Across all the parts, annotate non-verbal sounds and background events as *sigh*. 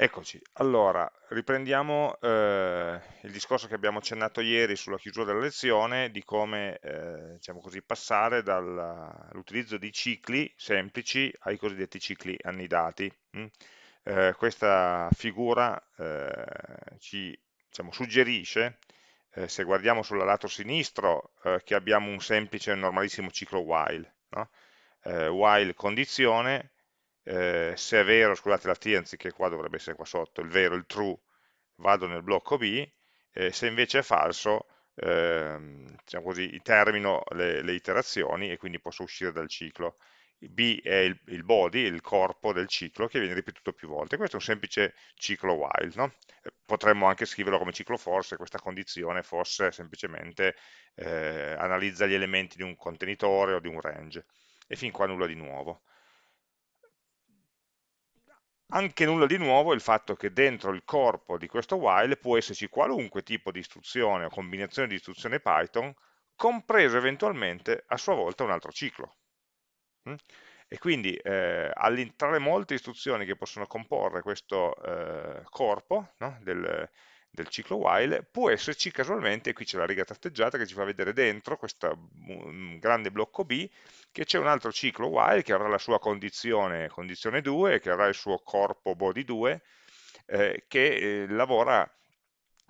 Eccoci, allora riprendiamo eh, il discorso che abbiamo accennato ieri sulla chiusura della lezione di come eh, diciamo così, passare dall'utilizzo di cicli semplici ai cosiddetti cicli annidati. Mm? Eh, questa figura eh, ci diciamo, suggerisce, eh, se guardiamo sul lato sinistro, eh, che abbiamo un semplice e normalissimo ciclo while, no? while condizione eh, se è vero, scusate la t anziché qua dovrebbe essere qua sotto, il vero, il true, vado nel blocco B, eh, se invece è falso, eh, diciamo così, termino le, le, iterazioni e quindi posso uscire dal ciclo. B è il, il, body, il corpo del ciclo che viene ripetuto più volte. Questo è un semplice ciclo while. No? Eh, potremmo anche scriverlo come ciclo for se questa condizione fosse semplicemente eh, analizza gli elementi di un contenitore o di un range. E fin qua nulla di nuovo. Anche nulla di nuovo è il fatto che dentro il corpo di questo while può esserci qualunque tipo di istruzione o combinazione di istruzione Python, compreso eventualmente a sua volta un altro ciclo. Mm? E quindi eh, tra le molte istruzioni che possono comporre questo eh, corpo no? del, del ciclo while, può esserci casualmente, qui c'è la riga tratteggiata che ci fa vedere dentro questo mm, grande blocco B, che c'è un altro ciclo while che avrà la sua condizione, condizione 2, che avrà il suo corpo body 2, eh, che eh, lavora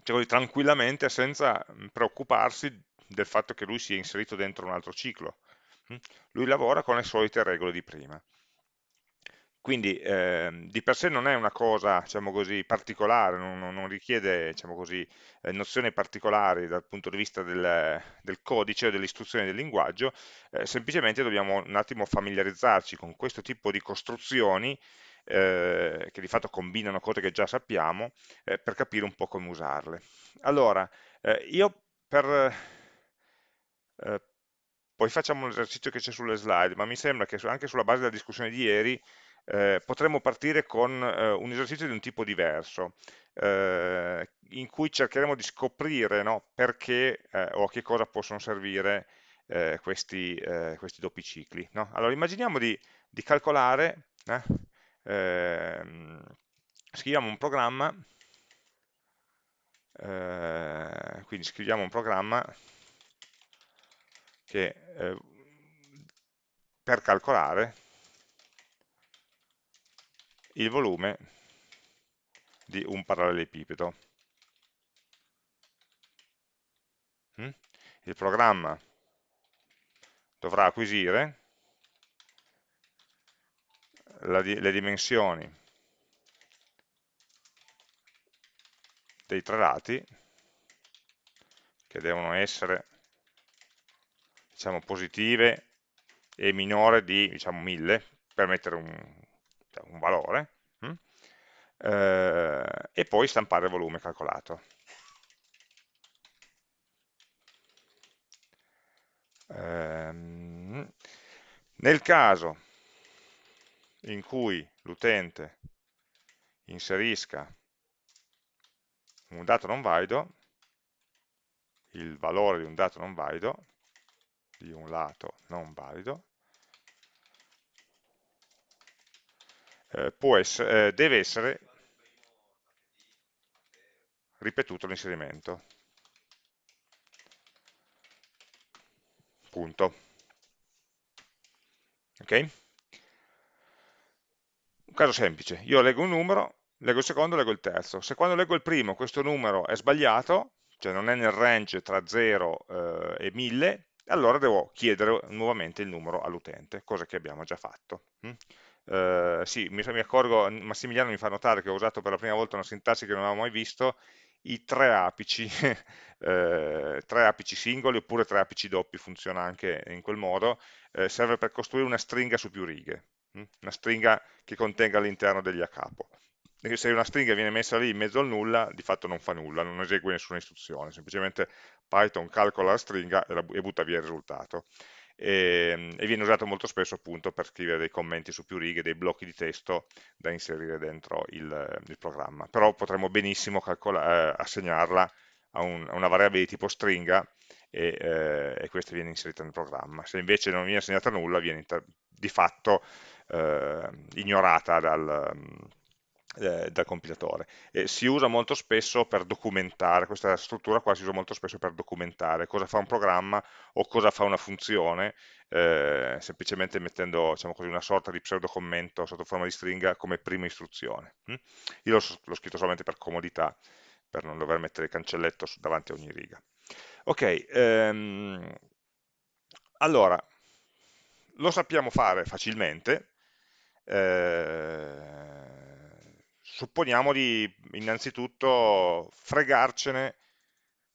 cioè, tranquillamente senza mm, preoccuparsi del fatto che lui sia inserito dentro un altro ciclo. Mm? Lui lavora con le solite regole di prima. Quindi eh, di per sé non è una cosa diciamo così, particolare, non, non richiede diciamo così, eh, nozioni particolari dal punto di vista del, del codice o delle istruzioni del linguaggio, eh, semplicemente dobbiamo un attimo familiarizzarci con questo tipo di costruzioni eh, che di fatto combinano cose che già sappiamo eh, per capire un po' come usarle. Allora, eh, io per... poi facciamo l'esercizio che c'è sulle slide, ma mi sembra che anche sulla base della discussione di ieri eh, potremmo partire con eh, un esercizio di un tipo diverso, eh, in cui cercheremo di scoprire no, perché eh, o a che cosa possono servire eh, questi, eh, questi, doppi cicli. No? Allora immaginiamo di, di calcolare, ehm, scriviamo un programma, quindi scriviamo un programma che per calcolare il volume di un parallelepipedo. Mm? Il programma dovrà acquisire le dimensioni dei tre lati che devono essere diciamo, positive e minore di diciamo, 1000 per mettere un, un valore, hm? eh, e poi stampare il volume calcolato. Ehm, nel caso in cui l'utente inserisca un dato non valido, il valore di un dato non valido, di un lato non valido, essere, eh, deve essere ripetuto l'inserimento. Punto. Ok? Un caso semplice, io leggo un numero, leggo il secondo, leggo il terzo. Se quando leggo il primo questo numero è sbagliato, cioè non è nel range tra 0 eh, e 1000, allora devo chiedere nuovamente il numero all'utente, cosa che abbiamo già fatto. Mm? eh, sì, mi, mi, accorgo, Massimiliano mi fa notare che ho usato per la prima volta una sintassi che non avevo mai visto, i tre apici, *laughs* eh, tre apici singoli oppure tre apici doppi, funziona anche in quel modo, eh, serve per costruire una stringa su più righe, hm? una stringa che contenga all'interno degli a capo. Se una stringa viene messa lì in mezzo al nulla, di fatto non fa nulla, non esegue nessuna istruzione, semplicemente Python calcola la stringa e, la, e butta via il risultato e, ehm, e, viene usato molto spesso appunto per scrivere dei commenti su più righe, dei blocchi di testo da inserire dentro il, il programma. Però potremmo benissimo eh, assegnarla a, un, a, una variabile di tipo stringa e, eh, e, questa viene inserita nel programma. Se invece non viene assegnata nulla, viene di fatto eh, ignorata dal, eh, dal compilatore. E si usa molto spesso per documentare, questa struttura qua si usa molto spesso per documentare cosa fa un programma o cosa fa una funzione, eh, semplicemente mettendo diciamo così, una sorta di pseudo commento sotto forma di stringa come prima istruzione. Hm? Io l'ho scritto solamente per comodità, per non dover mettere il cancelletto davanti a ogni riga. Ok, ehm, allora, lo sappiamo fare facilmente, eh, supponiamo di innanzitutto fregarcene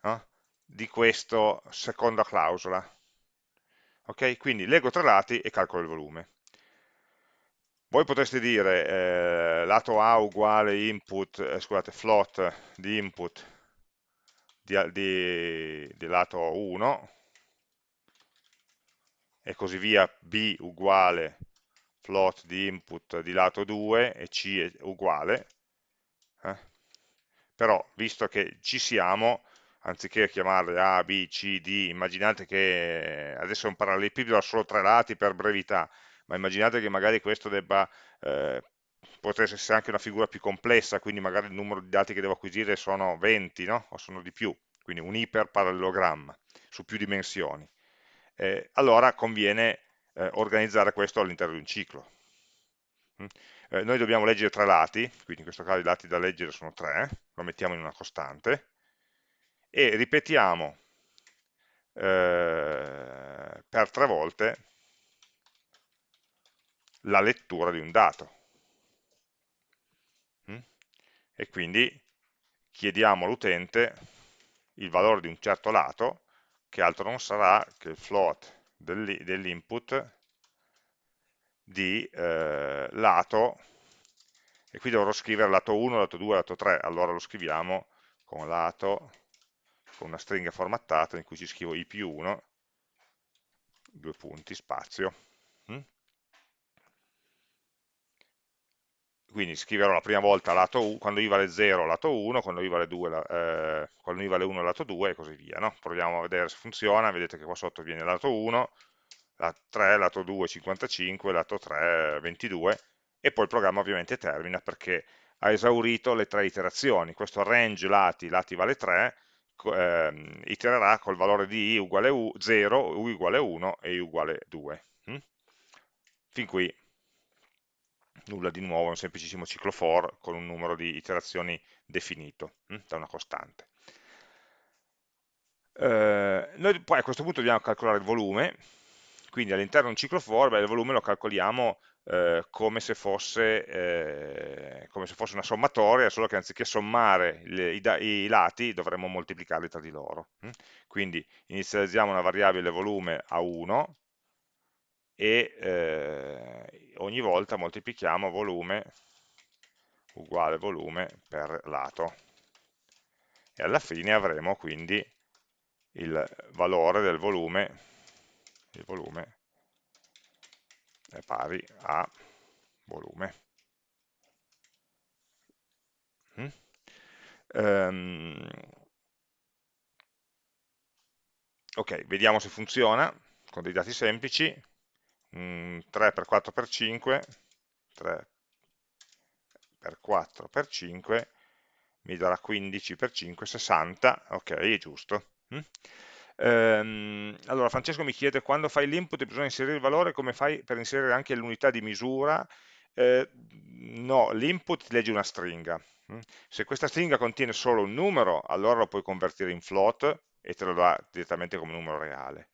no? di questa seconda clausola. Ok, quindi leggo tre lati e calcolo il volume. Voi potreste dire eh, lato A uguale input, eh, scusate, float di input di, di, di lato 1 e così via, B uguale float di input di lato 2 e C è uguale, eh? però visto che ci siamo, anziché chiamarle A, B, C, D, immaginate che adesso è un parallelepipedo ha solo tre lati per brevità, ma immaginate che magari questo debba, eh, potesse essere anche una figura più complessa, quindi magari il numero di dati che devo acquisire sono 20, no? o sono di più, quindi un iperparallelogramma su più dimensioni. Eh, allora conviene eh, organizzare questo all'interno di un ciclo. Mm? Eh, noi dobbiamo leggere tre lati, quindi in questo caso i lati da leggere sono tre, lo mettiamo in una costante, e ripetiamo eh, per tre volte la lettura di un dato. Mm? E quindi chiediamo all'utente il valore di un certo lato, che altro non sarà che il float dell'input di eh, lato, e qui dovrò scrivere lato 1, lato 2, lato 3, allora lo scriviamo con lato, con una stringa formattata in cui ci scrivo i più 1, due punti, spazio. Mm? Quindi scriverò la prima volta lato 1, quando i vale 0 lato 1, quando i vale 2, eh, quando i vale 1 lato 2 e così via. No? Proviamo a vedere se funziona, vedete che qua sotto viene lato 1, lato 3, lato 2 55, lato 3 22 e poi il programma ovviamente termina perché ha esaurito le tre iterazioni. Questo range lati, lati vale 3, eh, itererà col valore di i uguale u, 0, u uguale 1 e i uguale 2. Hm? Fin qui nulla di nuovo, è un semplicissimo ciclo for con un numero di iterazioni definito hm, da una costante. Eh, noi poi a questo punto dobbiamo calcolare il volume, quindi all'interno di un ciclo for beh, il volume lo calcoliamo eh, come, se fosse, eh, come, se fosse, una sommatoria, solo che anziché sommare le, i, i, lati dovremmo moltiplicarli tra di loro. Hm. Quindi inizializziamo una variabile volume a 1, e eh, ogni volta moltiplichiamo volume uguale volume per lato e alla fine avremo quindi il valore del volume, il volume è pari a volume. Mm? Um, ok, vediamo se funziona con dei dati semplici 3 per 4 per 5 3 per 4 per 5 mi darà 15 per 5 60 ok è giusto mm? ehm, allora Francesco mi chiede quando fai l'input bisogna inserire il valore come fai per inserire anche l'unità di misura eh, no l'input legge una stringa mm? se questa stringa contiene solo un numero allora lo puoi convertire in float e te lo dà direttamente come numero reale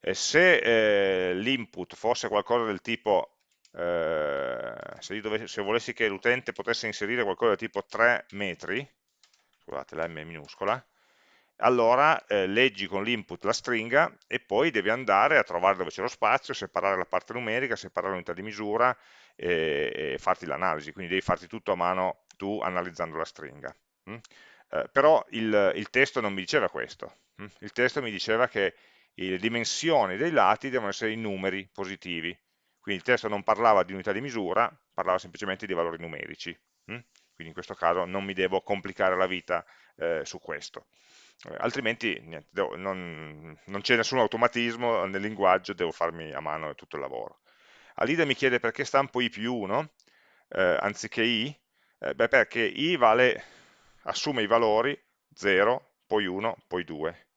e se eh, l'input fosse qualcosa del tipo, eh, se, dovessi, se, volessi che l'utente potesse inserire qualcosa del tipo 3 metri, scusate la M minuscola, allora eh, leggi con l'input la stringa e poi devi andare a trovare dove c'è lo spazio, separare la parte numerica, separare l'unità di misura e, e farti l'analisi, quindi devi farti tutto a mano tu analizzando la stringa. Mm? Eh, però il, il, testo non mi diceva questo, mm? il testo mi diceva che le dimensioni dei lati devono essere i numeri positivi. Quindi il testo non parlava di unità di misura, parlava semplicemente di valori numerici. Hm? Quindi in questo caso non mi devo complicare la vita eh, su questo. Eh, altrimenti niente, devo, non, non c'è nessun automatismo nel linguaggio, devo farmi a mano tutto il lavoro. Alida mi chiede perché stampo i più 1 eh, anziché i, Eh, beh, perché i vale, assume i valori 0, poi 1, poi 2.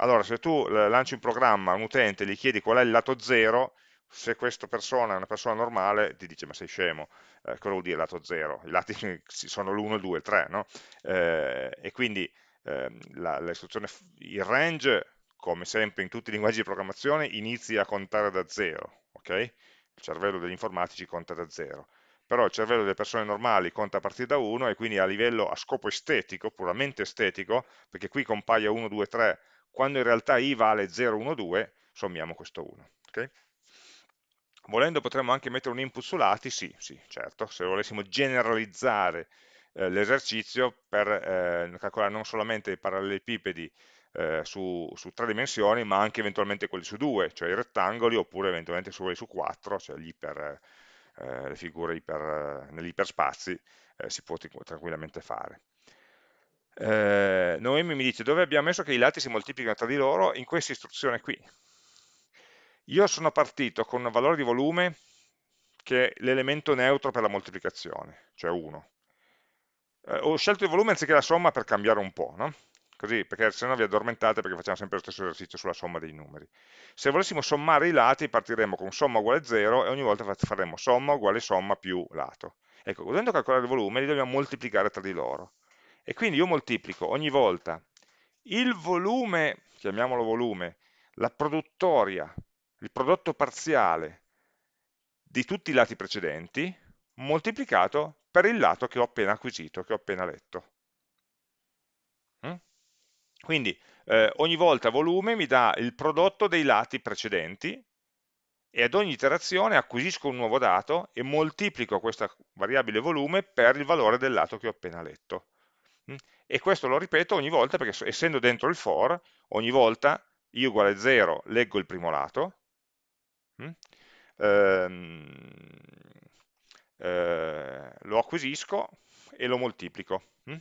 Allora, se tu lanci un programma a un utente e gli chiedi qual è il lato 0, se questa persona è una persona normale, ti dice ma sei scemo, eh, cosa vuol dire lato 0? I lati *laughs* sono l'1, il 2, il 3, no? Eh, e quindi eh, la il range, come sempre in tutti i linguaggi di programmazione, inizia a contare da 0, ok? Il cervello degli informatici conta da 0 però il cervello delle persone normali conta a partire da 1 e quindi a livello, a scopo estetico, puramente estetico, perché qui compaia 1, 2, 3, quando in realtà i vale 0, 1, 2, sommiamo questo 1. Okay? Volendo potremmo anche mettere un input su lati, sì, sì, certo, se volessimo generalizzare eh, l'esercizio per eh, calcolare non solamente i parallelepipedi eh, su, su, tre dimensioni, ma anche eventualmente quelli su due, cioè i rettangoli, oppure eventualmente su su quattro, cioè iper, eh, le figure iper, negli iperspazi, eh, si può tranquillamente fare. Eh, Noemi mi dice dove abbiamo messo che i lati si moltiplicano tra di loro in questa istruzione qui io sono partito con un valore di volume che è l'elemento neutro per la moltiplicazione, cioè 1. Eh, ho scelto il volume anziché la somma per cambiare un po', no? Così, perché se no vi addormentate perché facciamo sempre lo stesso esercizio sulla somma dei numeri. Se volessimo sommare i lati partiremmo con somma uguale 0 e ogni volta faremo somma uguale somma più lato. Ecco, dovendo calcolare il volume li dobbiamo moltiplicare tra di loro. E quindi io moltiplico ogni volta il volume, chiamiamolo volume, la produttoria il prodotto parziale di tutti i lati precedenti moltiplicato per il lato che ho appena acquisito, che ho appena letto. Mm? Quindi eh, ogni volta volume mi dà il prodotto dei lati precedenti e ad ogni iterazione acquisisco un nuovo dato e moltiplico questa variabile volume per il valore del lato che ho appena letto. Mm? E questo lo ripeto ogni volta perché essendo dentro il for, ogni volta i uguale 0 leggo il primo lato, Mm? Ehm, eh, lo acquisisco e lo moltiplico. Mm?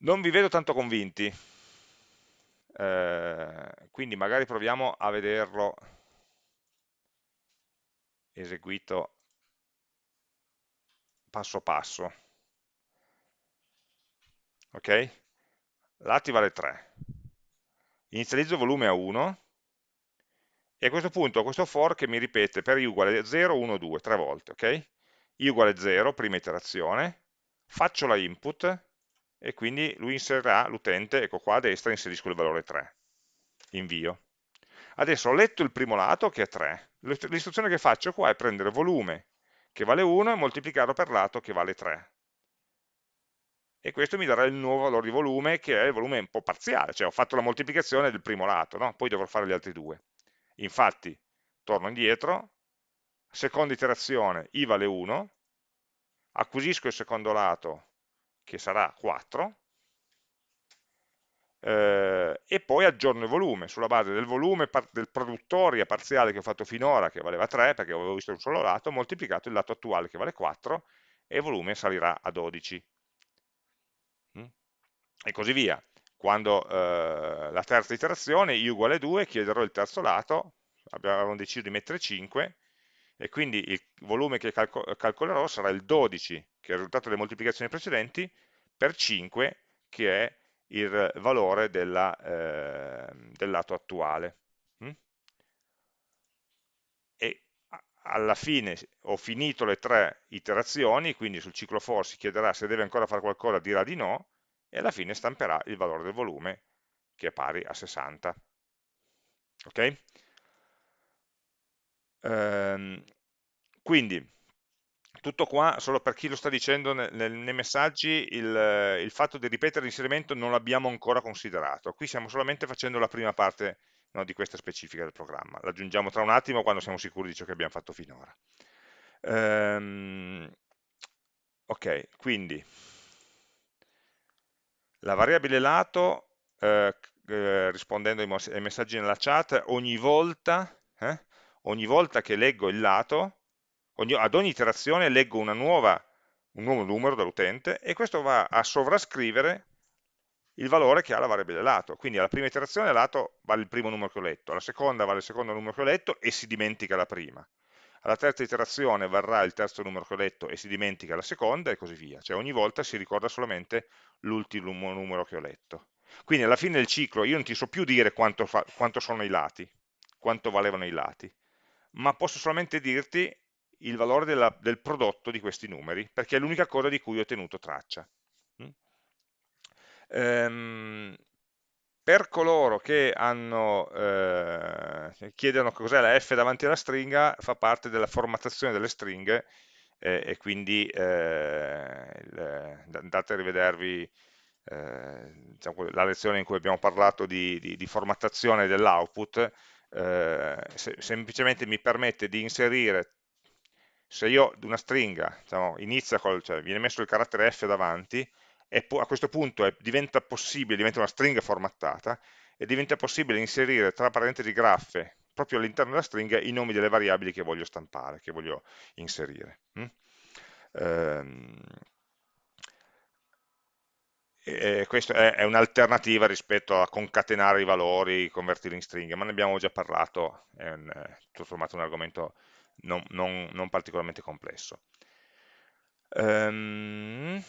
Non vi vedo tanto convinti, eh, quindi magari proviamo a vederlo eseguito passo passo. Ok? Lati vale 3. Inizializzo volume a 1 e a questo punto questo for che mi ripete per i uguale 0, 1, 2, tre volte, ok? i uguale 0, prima iterazione, faccio la input e quindi lui inserirà l'utente, ecco qua a destra inserisco il valore 3, invio. Adesso ho letto il primo lato che è 3, l'istruzione che faccio qua è prendere volume che vale 1 e moltiplicarlo per lato che vale 3. E questo mi darà il nuovo valore di volume che è il volume un po' parziale, cioè ho fatto la moltiplicazione del primo lato, no? poi dovrò fare gli altri due. Infatti, torno indietro, seconda iterazione i vale 1, acquisisco il secondo lato che sarà 4, eh, e poi aggiorno il volume, sulla base del volume del produttoria parziale che ho fatto finora, che valeva 3, perché avevo visto un solo lato, moltiplicato il lato attuale che vale 4, e il volume salirà a 12. E così via quando eh, la terza iterazione, i uguale 2, chiederò il terzo lato, abbiamo deciso di mettere 5, e quindi il volume che calco calcolerò sarà il 12, che è il risultato delle moltiplicazioni precedenti, per 5, che è il valore della, eh, del lato attuale. Mm? E alla fine ho finito le tre iterazioni, quindi sul ciclo for si chiederà se deve ancora fare qualcosa, dirà di no, e alla fine stamperà il valore del volume che è pari a 60. Ok? Ehm, quindi, tutto qua, solo per chi lo sta dicendo nel, nei messaggi, il, il, fatto di ripetere l'inserimento non l'abbiamo ancora considerato. Qui stiamo solamente facendo la prima parte no, di questa specifica del programma. L'aggiungiamo tra un attimo quando siamo sicuri di ciò che abbiamo fatto finora. Ehm, ok, quindi la variabile lato, eh, eh, rispondendo ai, messaggi nella chat, ogni volta, eh, ogni volta che leggo il lato, ogni, ad ogni iterazione leggo nuova, un nuovo numero dall'utente e questo va a sovrascrivere il valore che ha la variabile lato. Quindi alla prima iterazione lato vale il primo numero che ho letto, alla seconda vale il secondo numero che ho letto e si dimentica la prima. Alla terza iterazione varrà il terzo numero che ho letto e si dimentica la seconda e così via, cioè ogni volta si ricorda solamente l'ultimo numero che ho letto. Quindi alla fine del ciclo io non ti so più dire quanto, fa, quanto sono i lati, quanto valevano i lati, ma posso solamente dirti il valore della, del prodotto di questi numeri, perché è l'unica cosa di cui ho tenuto traccia. Mm? Ehm, per coloro che hanno, eh, chiedono cos'è la f davanti alla stringa, fa parte della formattazione delle stringhe eh, e quindi eh, andate a rivedervi eh, diciamo, la lezione in cui abbiamo parlato di, di, di formattazione dell'output, eh, se, semplicemente mi permette di inserire, se io una stringa diciamo, inizia col, cioè viene messo il carattere f davanti, e a questo punto è, diventa possibile, diventa una stringa formattata, e diventa possibile inserire tra parentesi graffe, proprio all'interno della stringa, i nomi delle variabili che voglio stampare, che voglio inserire. Mm? Ehm, e questa è, è un'alternativa rispetto a concatenare i valori, convertirli in stringhe, ma ne abbiamo già parlato, è un, tutto sommato un argomento non, non, non particolarmente complesso. Um,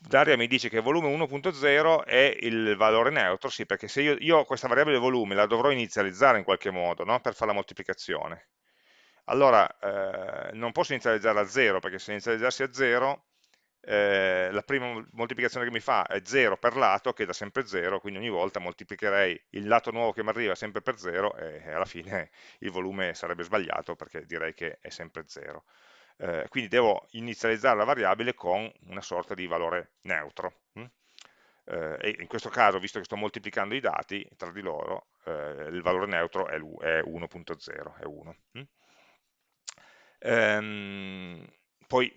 Daria mi dice che volume 1.0 è il valore neutro, sì, perché se io, io, questa variabile volume la dovrò inizializzare in qualche modo, no? per fare la moltiplicazione. Allora, eh, non posso inizializzarla a 0, perché se inizializzassi a 0, eh, la prima moltiplicazione che mi fa è 0 per lato, che da sempre 0, quindi ogni volta moltiplicherei il lato nuovo che mi arriva sempre per 0 e, e alla fine il volume sarebbe sbagliato, perché direi che è sempre 0 eh, quindi devo inizializzare la variabile con una sorta di valore neutro. Hm? Eh, in questo caso, visto che sto moltiplicando i dati tra di loro, eh, il valore neutro è 1.0, è 1. Hm? Ehm, poi,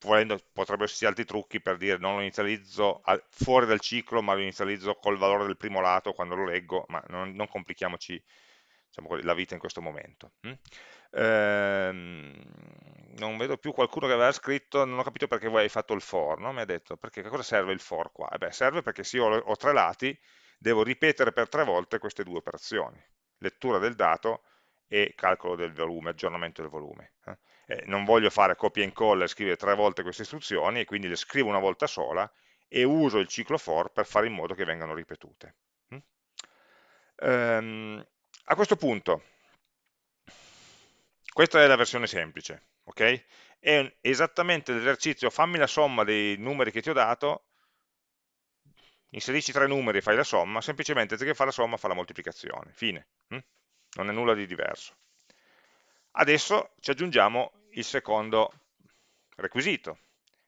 volendo, potrebbero esserci altri trucchi per dire non lo inizializzo al, fuori dal ciclo, ma lo inizializzo col valore del primo lato quando lo leggo, ma non, non complichiamoci diciamo, la vita in questo momento. Hm? Ehm, non vedo più qualcuno che aveva scritto, non ho capito perché voi hai fatto il for, no? mi ha detto, perché cosa serve il for qua? Eh beh, serve perché se io ho tre lati, devo ripetere per tre volte queste due operazioni, lettura del dato e calcolo del volume, aggiornamento del volume. Eh, non voglio fare copia e incolla e scrivere tre volte queste istruzioni, e quindi le scrivo una volta sola e uso il ciclo for per fare in modo che vengano ripetute. Mm? Ehm, a questo punto, questa è la versione semplice, ok? È esattamente l'esercizio, fammi la somma dei numeri che ti ho dato, inserisci tre numeri e fai la somma, semplicemente anziché fare la somma fa la moltiplicazione, fine, hm? non è nulla di diverso. Adesso ci aggiungiamo il secondo requisito,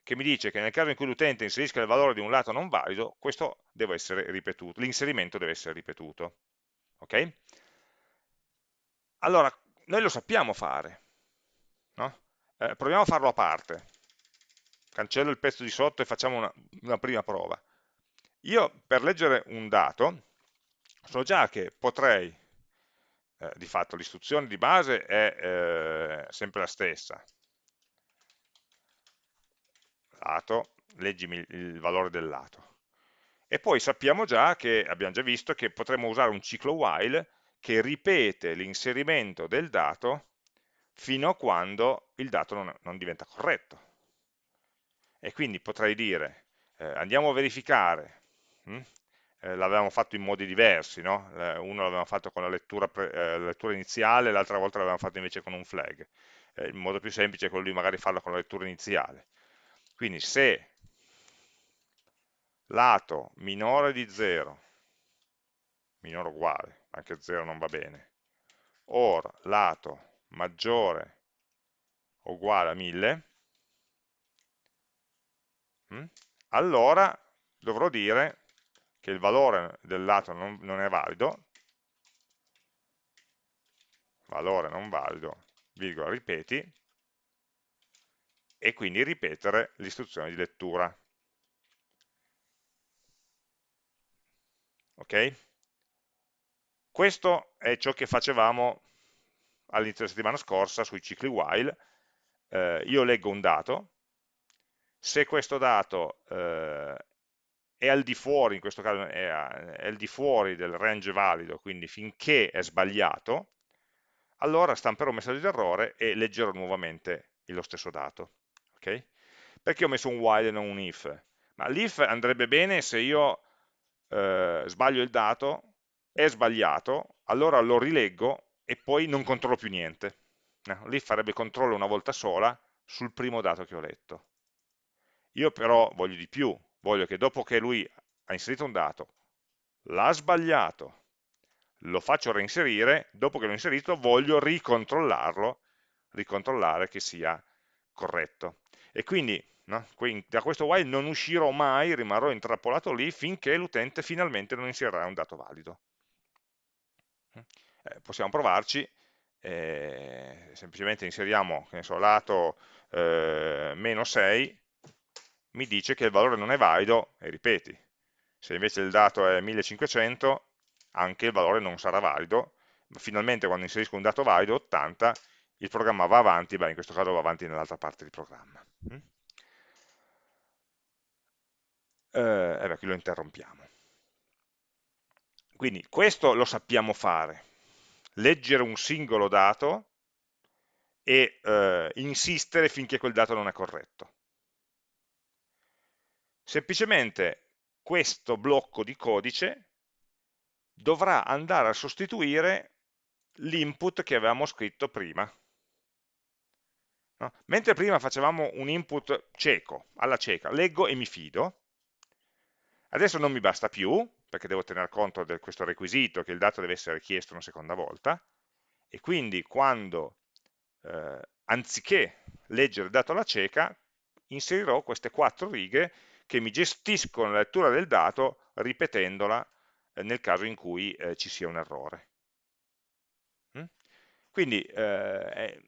che mi dice che nel caso in cui l'utente inserisca il valore di un lato non valido, questo deve essere ripetuto, l'inserimento deve essere ripetuto. ok? Allora, noi lo sappiamo fare, no? eh, proviamo a farlo a parte, cancello il pezzo di sotto e facciamo una, una prima prova. Io per leggere un dato so già che potrei, eh, di fatto l'istruzione di base è eh, sempre la stessa, lato, leggimi il, valore del lato. E poi sappiamo già che, abbiamo già visto, che potremmo usare un ciclo while che ripete l'inserimento del dato fino a quando il dato non, non diventa corretto. E quindi potrei dire, eh, andiamo a verificare, hm? eh, l'avevamo fatto in modi diversi, no? uno l'avevamo fatto con la lettura, eh, lettura iniziale, l'altra volta l'avevamo fatto invece con un flag. Eh, il modo più semplice è quello di magari farlo con la lettura iniziale. Quindi se lato minore di 0, minore o uguale, anche 0 non va bene, or lato maggiore uguale a 1000, mm, allora dovrò dire che il valore del lato non, non è valido, valore non valido, virgola, ripeti, e quindi ripetere l'istruzione di lettura. Ok? Questo è ciò che facevamo all'inizio della settimana scorsa sui cicli while. Eh, io leggo un dato, se questo dato eh, è al di fuori, in questo caso è, è al di fuori del range valido, quindi finché è sbagliato, allora stamperò un messaggio di errore e leggerò nuovamente lo stesso dato. Okay? Perché ho messo un while e non un if? Ma l'if andrebbe bene se io eh, sbaglio il dato, è sbagliato, allora lo rileggo e poi non controllo più niente. No, l'if farebbe controllo una volta sola sul primo dato che ho letto. Io però voglio di più, voglio che dopo che lui ha inserito un dato, l'ha sbagliato, lo faccio reinserire, dopo che l'ho inserito voglio ricontrollarlo, ricontrollare che sia corretto. E quindi, no, da questo while non uscirò mai, rimarrò intrappolato lì finché l'utente finalmente non inserirà un dato valido. Eh, possiamo provarci, eh, semplicemente inseriamo, so, lato eh, meno 6, mi dice che il valore non è valido, e ripeti, se invece il dato è 1500, anche il valore non sarà valido, finalmente quando inserisco un dato valido, 80, il programma va avanti, beh in questo caso va avanti nell'altra parte del programma. Mm? Eh, e beh, qui lo interrompiamo. Quindi questo lo sappiamo fare, leggere un singolo dato e eh, insistere finché quel dato non è corretto. Semplicemente questo blocco di codice dovrà andare a sostituire l'input che avevamo scritto prima. No? Mentre prima facevamo un input cieco, alla cieca, leggo e mi fido, adesso non mi basta più, perché devo tener conto di questo requisito che il dato deve essere chiesto una seconda volta, e quindi quando, eh, anziché leggere il dato alla cieca, inserirò queste quattro righe che mi gestiscono la lettura del dato ripetendola eh, nel caso in cui eh, ci sia un errore. Mm? Quindi eh,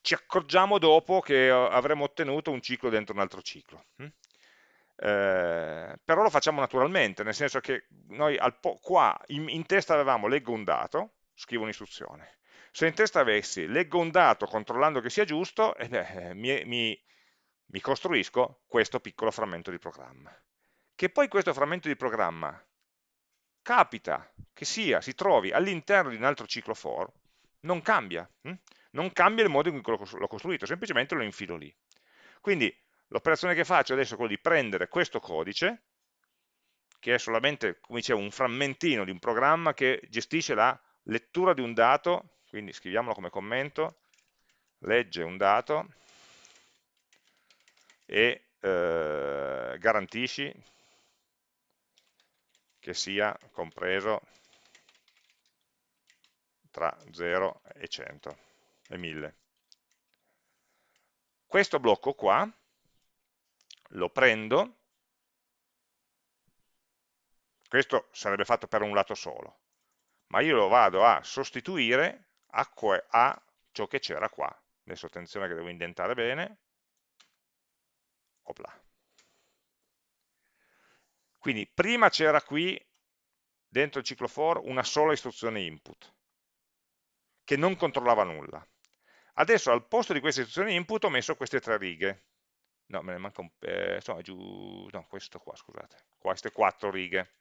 ci accorgiamo dopo che avremo ottenuto un ciclo dentro un altro ciclo. Mm? Eh, però lo facciamo naturalmente, nel senso che noi qua in, in testa avevamo leggo un dato, scrivo un'istruzione. Se in testa avessi leggo un dato controllando che sia giusto, eh beh, mi, mi, mi costruisco questo piccolo frammento di programma. Che poi questo frammento di programma capita che sia, si trovi all'interno di un altro ciclo for, non cambia, hm? non cambia il modo in cui l'ho costruito, semplicemente lo infilo lì. Quindi l'operazione che faccio adesso è quella di prendere questo codice, che è solamente, come dicevo, un frammentino di un programma che gestisce la lettura di un dato, quindi scriviamolo come commento, legge un dato e eh, garantisci che sia compreso tra 0 e 100 e 1000. Questo blocco qua lo prendo, questo sarebbe fatto per un lato solo, ma io lo vado a sostituire a, a ciò che c'era qua. Adesso attenzione che devo indentare bene. Opla. Quindi prima c'era qui, dentro il ciclo for, una sola istruzione input, che non controllava nulla. Adesso al posto di questa istruzione input ho messo queste tre righe. No, me ne manca un... Eh, insomma, giù... No, questo qua, scusate. Queste quattro righe.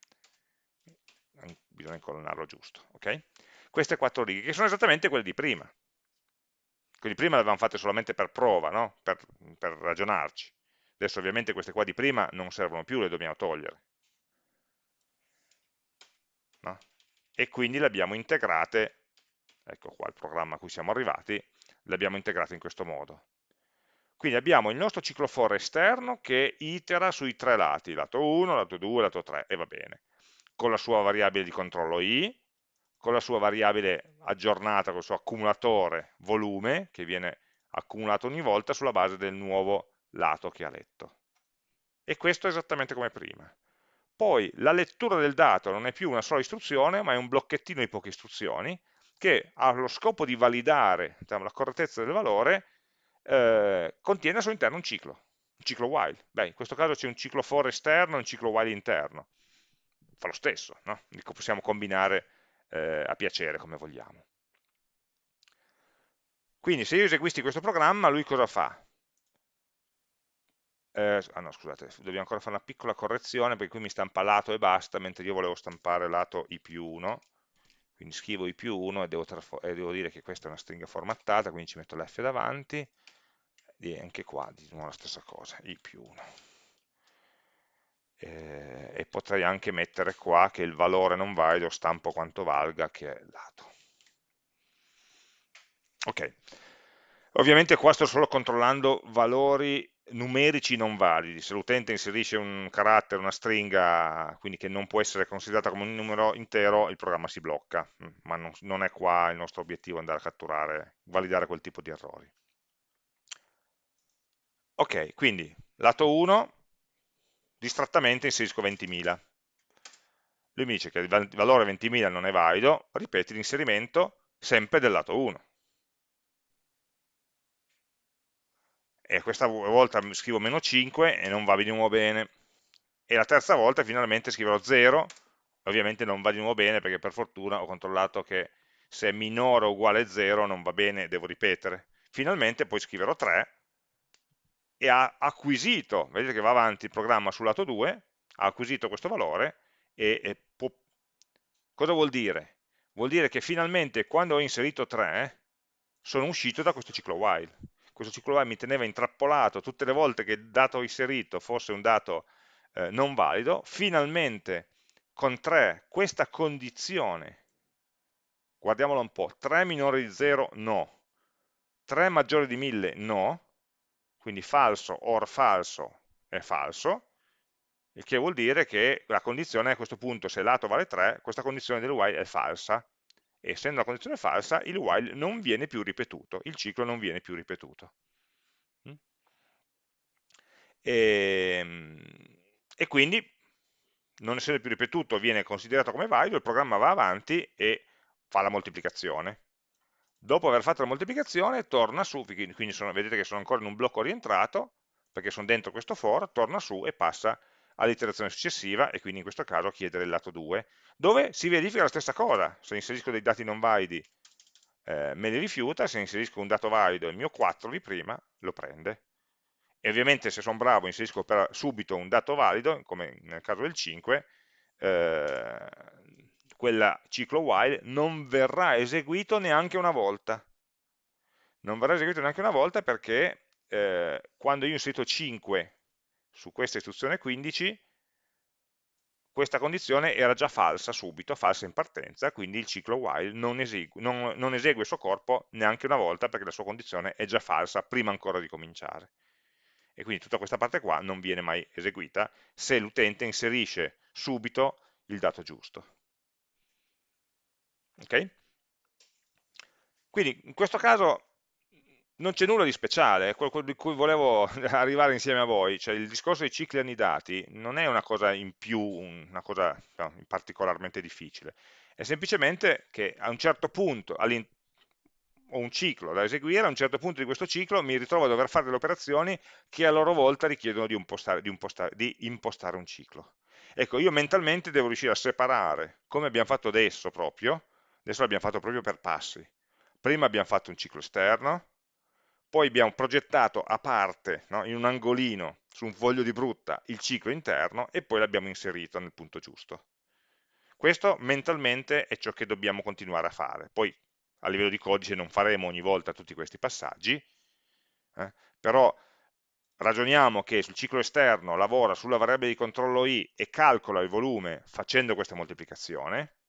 Bisogna incolonnarlo giusto, ok? Queste quattro righe, che sono esattamente quelle di prima. Quindi prima le avevamo fatte solamente per prova, no? per, per ragionarci. Adesso ovviamente queste qua di prima non servono più, le dobbiamo togliere no? e quindi le abbiamo integrate, ecco qua il programma a cui siamo arrivati, le abbiamo integrate in questo modo. Quindi abbiamo il nostro ciclo for esterno che itera sui tre lati, lato 1, lato 2, lato 3, e va bene, con la sua variabile di controllo i, con la sua variabile aggiornata, con il suo accumulatore volume, che viene accumulato ogni volta sulla base del nuovo lato che ha letto. E questo è esattamente come prima. Poi la lettura del dato non è più una sola istruzione, ma è un blocchettino di poche istruzioni che ha lo scopo di validare diciamo, la correttezza del valore, eh, contiene al suo interno un ciclo, un ciclo while. Beh, in questo caso c'è un ciclo for esterno e un ciclo while interno. Fa lo stesso, no? possiamo combinare eh, a piacere come vogliamo. Quindi se io eseguissi questo programma, lui cosa fa? eh, ah no scusate, dobbiamo ancora fare una piccola correzione perché qui mi stampa lato e basta, mentre io volevo stampare lato i più 1, quindi scrivo i più 1 e devo, e devo, dire che questa è una stringa formattata, quindi ci metto l'F davanti, e anche qua di nuovo la stessa cosa, i più 1. Eh, e potrei anche mettere qua che il valore non valido stampo quanto valga, che è dato. Ok, ovviamente qua sto solo controllando valori numerici non validi, se l'utente inserisce un carattere, una stringa, quindi che non può essere considerata come un numero intero, il programma si blocca, mm, ma non, non è qua il nostro obiettivo andare a catturare, validare quel tipo di errori. Ok, quindi lato 1, distrattamente inserisco 20.000. Lui mi dice che il valore 20.000 non è valido, ripeti l'inserimento sempre del lato 1. e questa volta scrivo meno 5 e non va di nuovo bene, e la terza volta finalmente scriverò 0, ovviamente non va di nuovo bene perché per fortuna ho controllato che se è minore o uguale a 0 non va bene, devo ripetere. Finalmente poi scriverò 3 e ha acquisito, vedete che va avanti il programma sul lato 2, ha acquisito questo valore e, e può... cosa vuol dire? Vuol dire che finalmente quando ho inserito 3 sono uscito da questo ciclo while. Questo ciclo while mi teneva intrappolato tutte le volte che il dato inserito fosse un dato eh, non valido, finalmente con 3 questa condizione, guardiamola un po', 3 minore di 0 no, 3 maggiore di 1000 no, quindi falso or falso è falso, il che vuol dire che la condizione a questo punto, se lato vale 3, questa condizione del while è falsa, e essendo una condizione falsa il while non viene più ripetuto, il ciclo non viene più ripetuto. Mm? E, ehm, e quindi, non essendo più ripetuto, viene considerato come valido, il programma va avanti e fa la moltiplicazione. Dopo aver fatto la moltiplicazione, torna su, quindi sono, vedete che sono ancora in un blocco rientrato, perché sono dentro questo for, torna su e passa all'iterazione successiva, e quindi in questo caso chiedere il lato 2, dove si verifica la stessa cosa, se inserisco dei dati non validi eh, me li rifiuta, se inserisco un dato valido, il mio 4 di prima, lo prende. E ovviamente se sono bravo inserisco subito un dato valido, come nel caso del 5, eh, quel ciclo while non verrà eseguito neanche una volta. Non verrà eseguito neanche una volta perché eh, quando io ho inserito 5 su questa istruzione 15, questa condizione era già falsa subito, falsa in partenza, quindi il ciclo while non esegue, non, non esegue il suo corpo neanche una volta perché la sua condizione è già falsa prima ancora di cominciare. E quindi tutta questa parte qua non viene mai eseguita se l'utente inserisce subito il dato giusto. Ok? Quindi in questo caso non c'è nulla di speciale, è quello di cui volevo *laughs* arrivare insieme a voi, cioè il discorso dei cicli annidati non è una cosa in più, una cosa no, particolarmente difficile, è semplicemente che a un certo punto ho un ciclo da eseguire, a un certo punto di questo ciclo mi ritrovo a dover fare delle operazioni che a loro volta richiedono di impostare, di impostare, di impostare un ciclo. Ecco, io mentalmente devo riuscire a separare, come abbiamo fatto adesso proprio, adesso l'abbiamo fatto proprio per passi, prima abbiamo fatto un ciclo esterno, poi abbiamo progettato a parte, no, in un angolino, su un foglio di brutta, il ciclo interno e poi l'abbiamo inserito nel punto giusto. Questo mentalmente è ciò che dobbiamo continuare a fare. Poi a livello di codice non faremo ogni volta tutti questi passaggi, eh, però ragioniamo che sul ciclo esterno lavora sulla variabile di controllo i e calcola il volume facendo questa moltiplicazione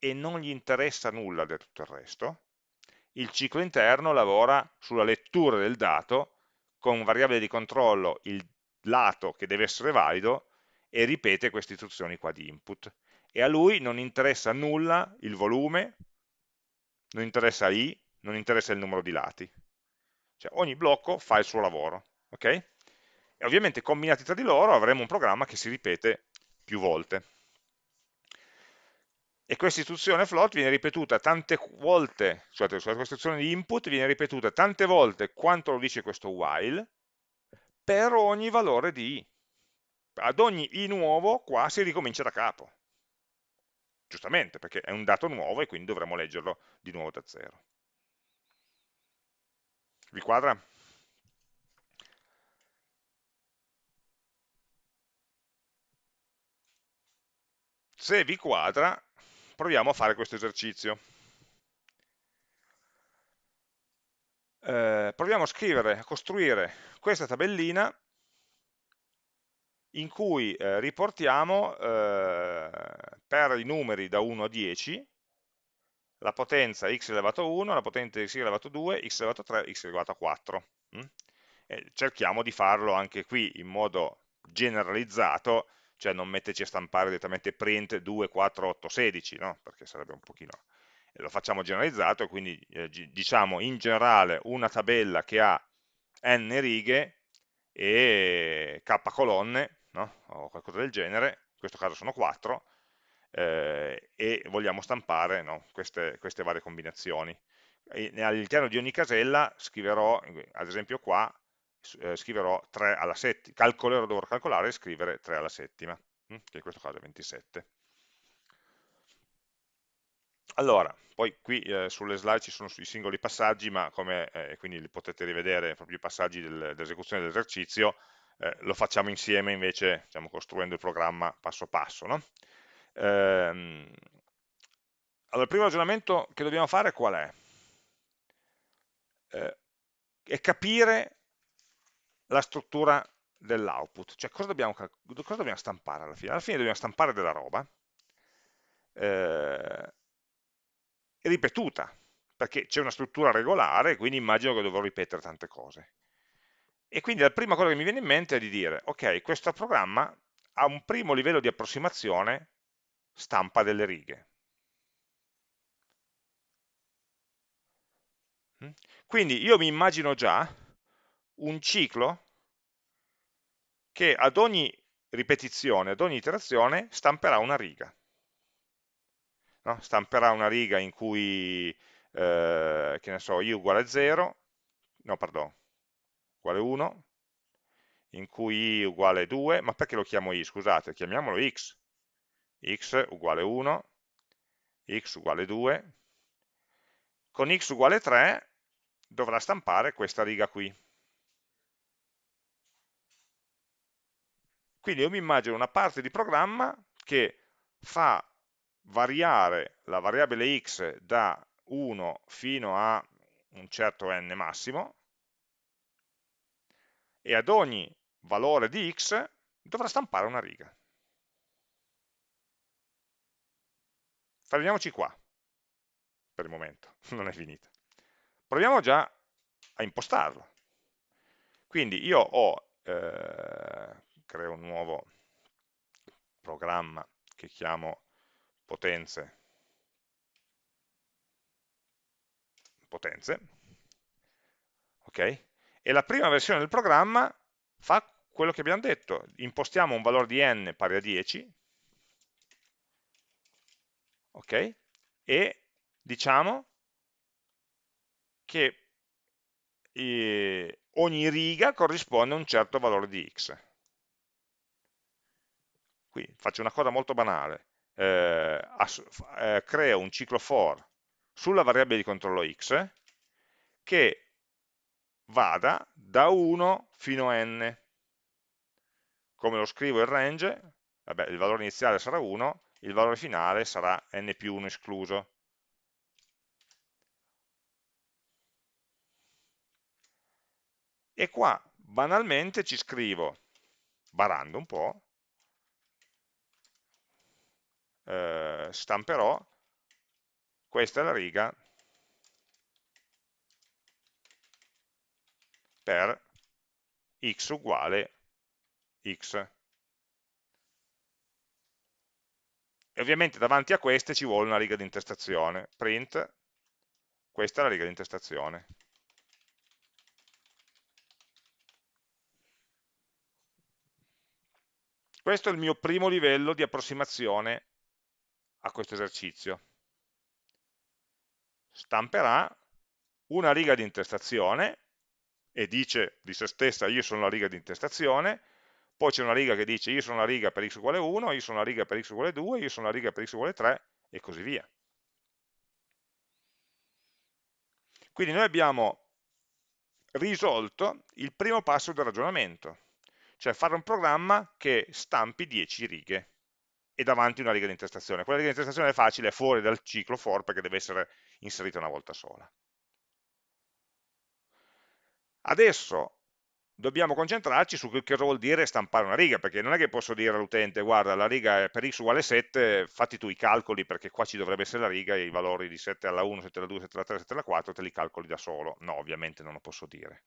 e non gli interessa nulla di tutto il resto, il ciclo interno lavora sulla lettura del dato con variabile di controllo il lato che deve essere valido e ripete queste istruzioni qua di input. E a lui non interessa nulla il volume, non interessa i, non interessa il numero di lati. Cioè ogni blocco fa il suo lavoro. ok? E ovviamente combinati tra di loro avremo un programma che si ripete più volte e questa istruzione float viene ripetuta tante volte, scusate, questa istruzione di input viene ripetuta tante volte quanto lo dice questo while, per ogni valore di i. Ad ogni i nuovo qua si ricomincia da capo. Giustamente, perché è un dato nuovo e quindi dovremo leggerlo di nuovo da zero. Vi quadra? Se vi quadra, proviamo a fare questo esercizio. Eh, proviamo a scrivere, a costruire questa tabellina in cui eh, riportiamo eh, per i numeri da 1 a 10 la potenza x elevato a 1, la potenza x elevato a 2, x elevato a 3, x elevato a 4. Mm? cerchiamo di farlo anche qui in modo generalizzato, cioè non metterci a stampare direttamente print 2, 4, 8, 16, no? perché sarebbe un pochino... lo facciamo generalizzato, quindi eh, diciamo in generale una tabella che ha n righe e k colonne, no? o qualcosa del genere, in questo caso sono 4, eh, e vogliamo stampare no? queste, queste, varie combinazioni. All'interno di ogni casella scriverò, ad esempio qua, eh, scriverò 3 alla settima, calcolerò, dovrò calcolare e scrivere 3 alla settima, hm? che in questo caso è 27. Allora, poi qui eh, sulle slide ci sono i singoli passaggi, ma come, eh, quindi li potete rivedere proprio i passaggi del, dell'esecuzione dell'esercizio, eh, lo facciamo insieme invece, diciamo, costruendo il programma passo passo. No? Ehm, allora, il primo ragionamento che dobbiamo fare qual è? Eh, è capire la struttura dell'output, cioè cosa dobbiamo, cosa dobbiamo, stampare alla fine? Alla fine dobbiamo stampare della roba eh, ripetuta, perché c'è una struttura regolare, quindi immagino che dovrò ripetere tante cose. E quindi la prima cosa che mi viene in mente è di dire, ok, questo programma ha un primo livello di approssimazione stampa delle righe. Mm? Quindi io mi immagino già un ciclo che ad ogni ripetizione, ad ogni iterazione, stamperà una riga. No? Stamperà una riga in cui, eh, che ne so, i uguale 0, no, perdono, uguale 1, in cui i uguale 2, ma perché lo chiamo i? Scusate, chiamiamolo x, x uguale 1, x uguale 2, con x uguale 3 dovrà stampare questa riga qui. Quindi io mi immagino una parte di programma che fa variare la variabile x da 1 fino a un certo n massimo e ad ogni valore di x dovrà stampare una riga. Fermiamoci qua, per il momento, *laughs* non è finita. Proviamo già a impostarlo. Quindi io ho, eh, creo un nuovo programma che chiamo potenze, potenze, ok? E la prima versione del programma fa quello che abbiamo detto, impostiamo un valore di n pari a 10, ok? E diciamo che eh, ogni riga corrisponde a un certo valore di x. Qui faccio una cosa molto banale, eh, eh, creo un ciclo for sulla variabile di controllo x che vada da 1 fino a n. Come lo scrivo il range? Vabbè, il valore iniziale sarà 1, il valore finale sarà n più 1 escluso. E qua banalmente ci scrivo, barando un po', eh, stamperò, questa è la riga per x uguale x. E ovviamente davanti a queste ci vuole una riga di intestazione. Print, questa è la riga di intestazione. Questo è il mio primo livello di approssimazione a questo esercizio. Stamperà una riga di intestazione e dice di se stessa io sono la riga di intestazione, poi c'è una riga che dice io sono la riga per x uguale 1, io sono la riga per x uguale 2, io sono la riga per x uguale 3 e così via. Quindi noi abbiamo risolto il primo passo del ragionamento, cioè fare un programma che stampi 10 righe e davanti una riga di intestazione. Quella riga di intestazione è facile, è fuori dal ciclo for perché deve essere inserita una volta sola. Adesso dobbiamo concentrarci su che cosa vuol dire stampare una riga, perché non è che posso dire all'utente, guarda, la riga è per x uguale 7, fatti tu i calcoli, perché qua ci dovrebbe essere la riga, e i valori di 7 alla 1, 7 alla 2, 7 alla 3, 7 alla 4, te li calcoli da solo. No, ovviamente non lo posso dire.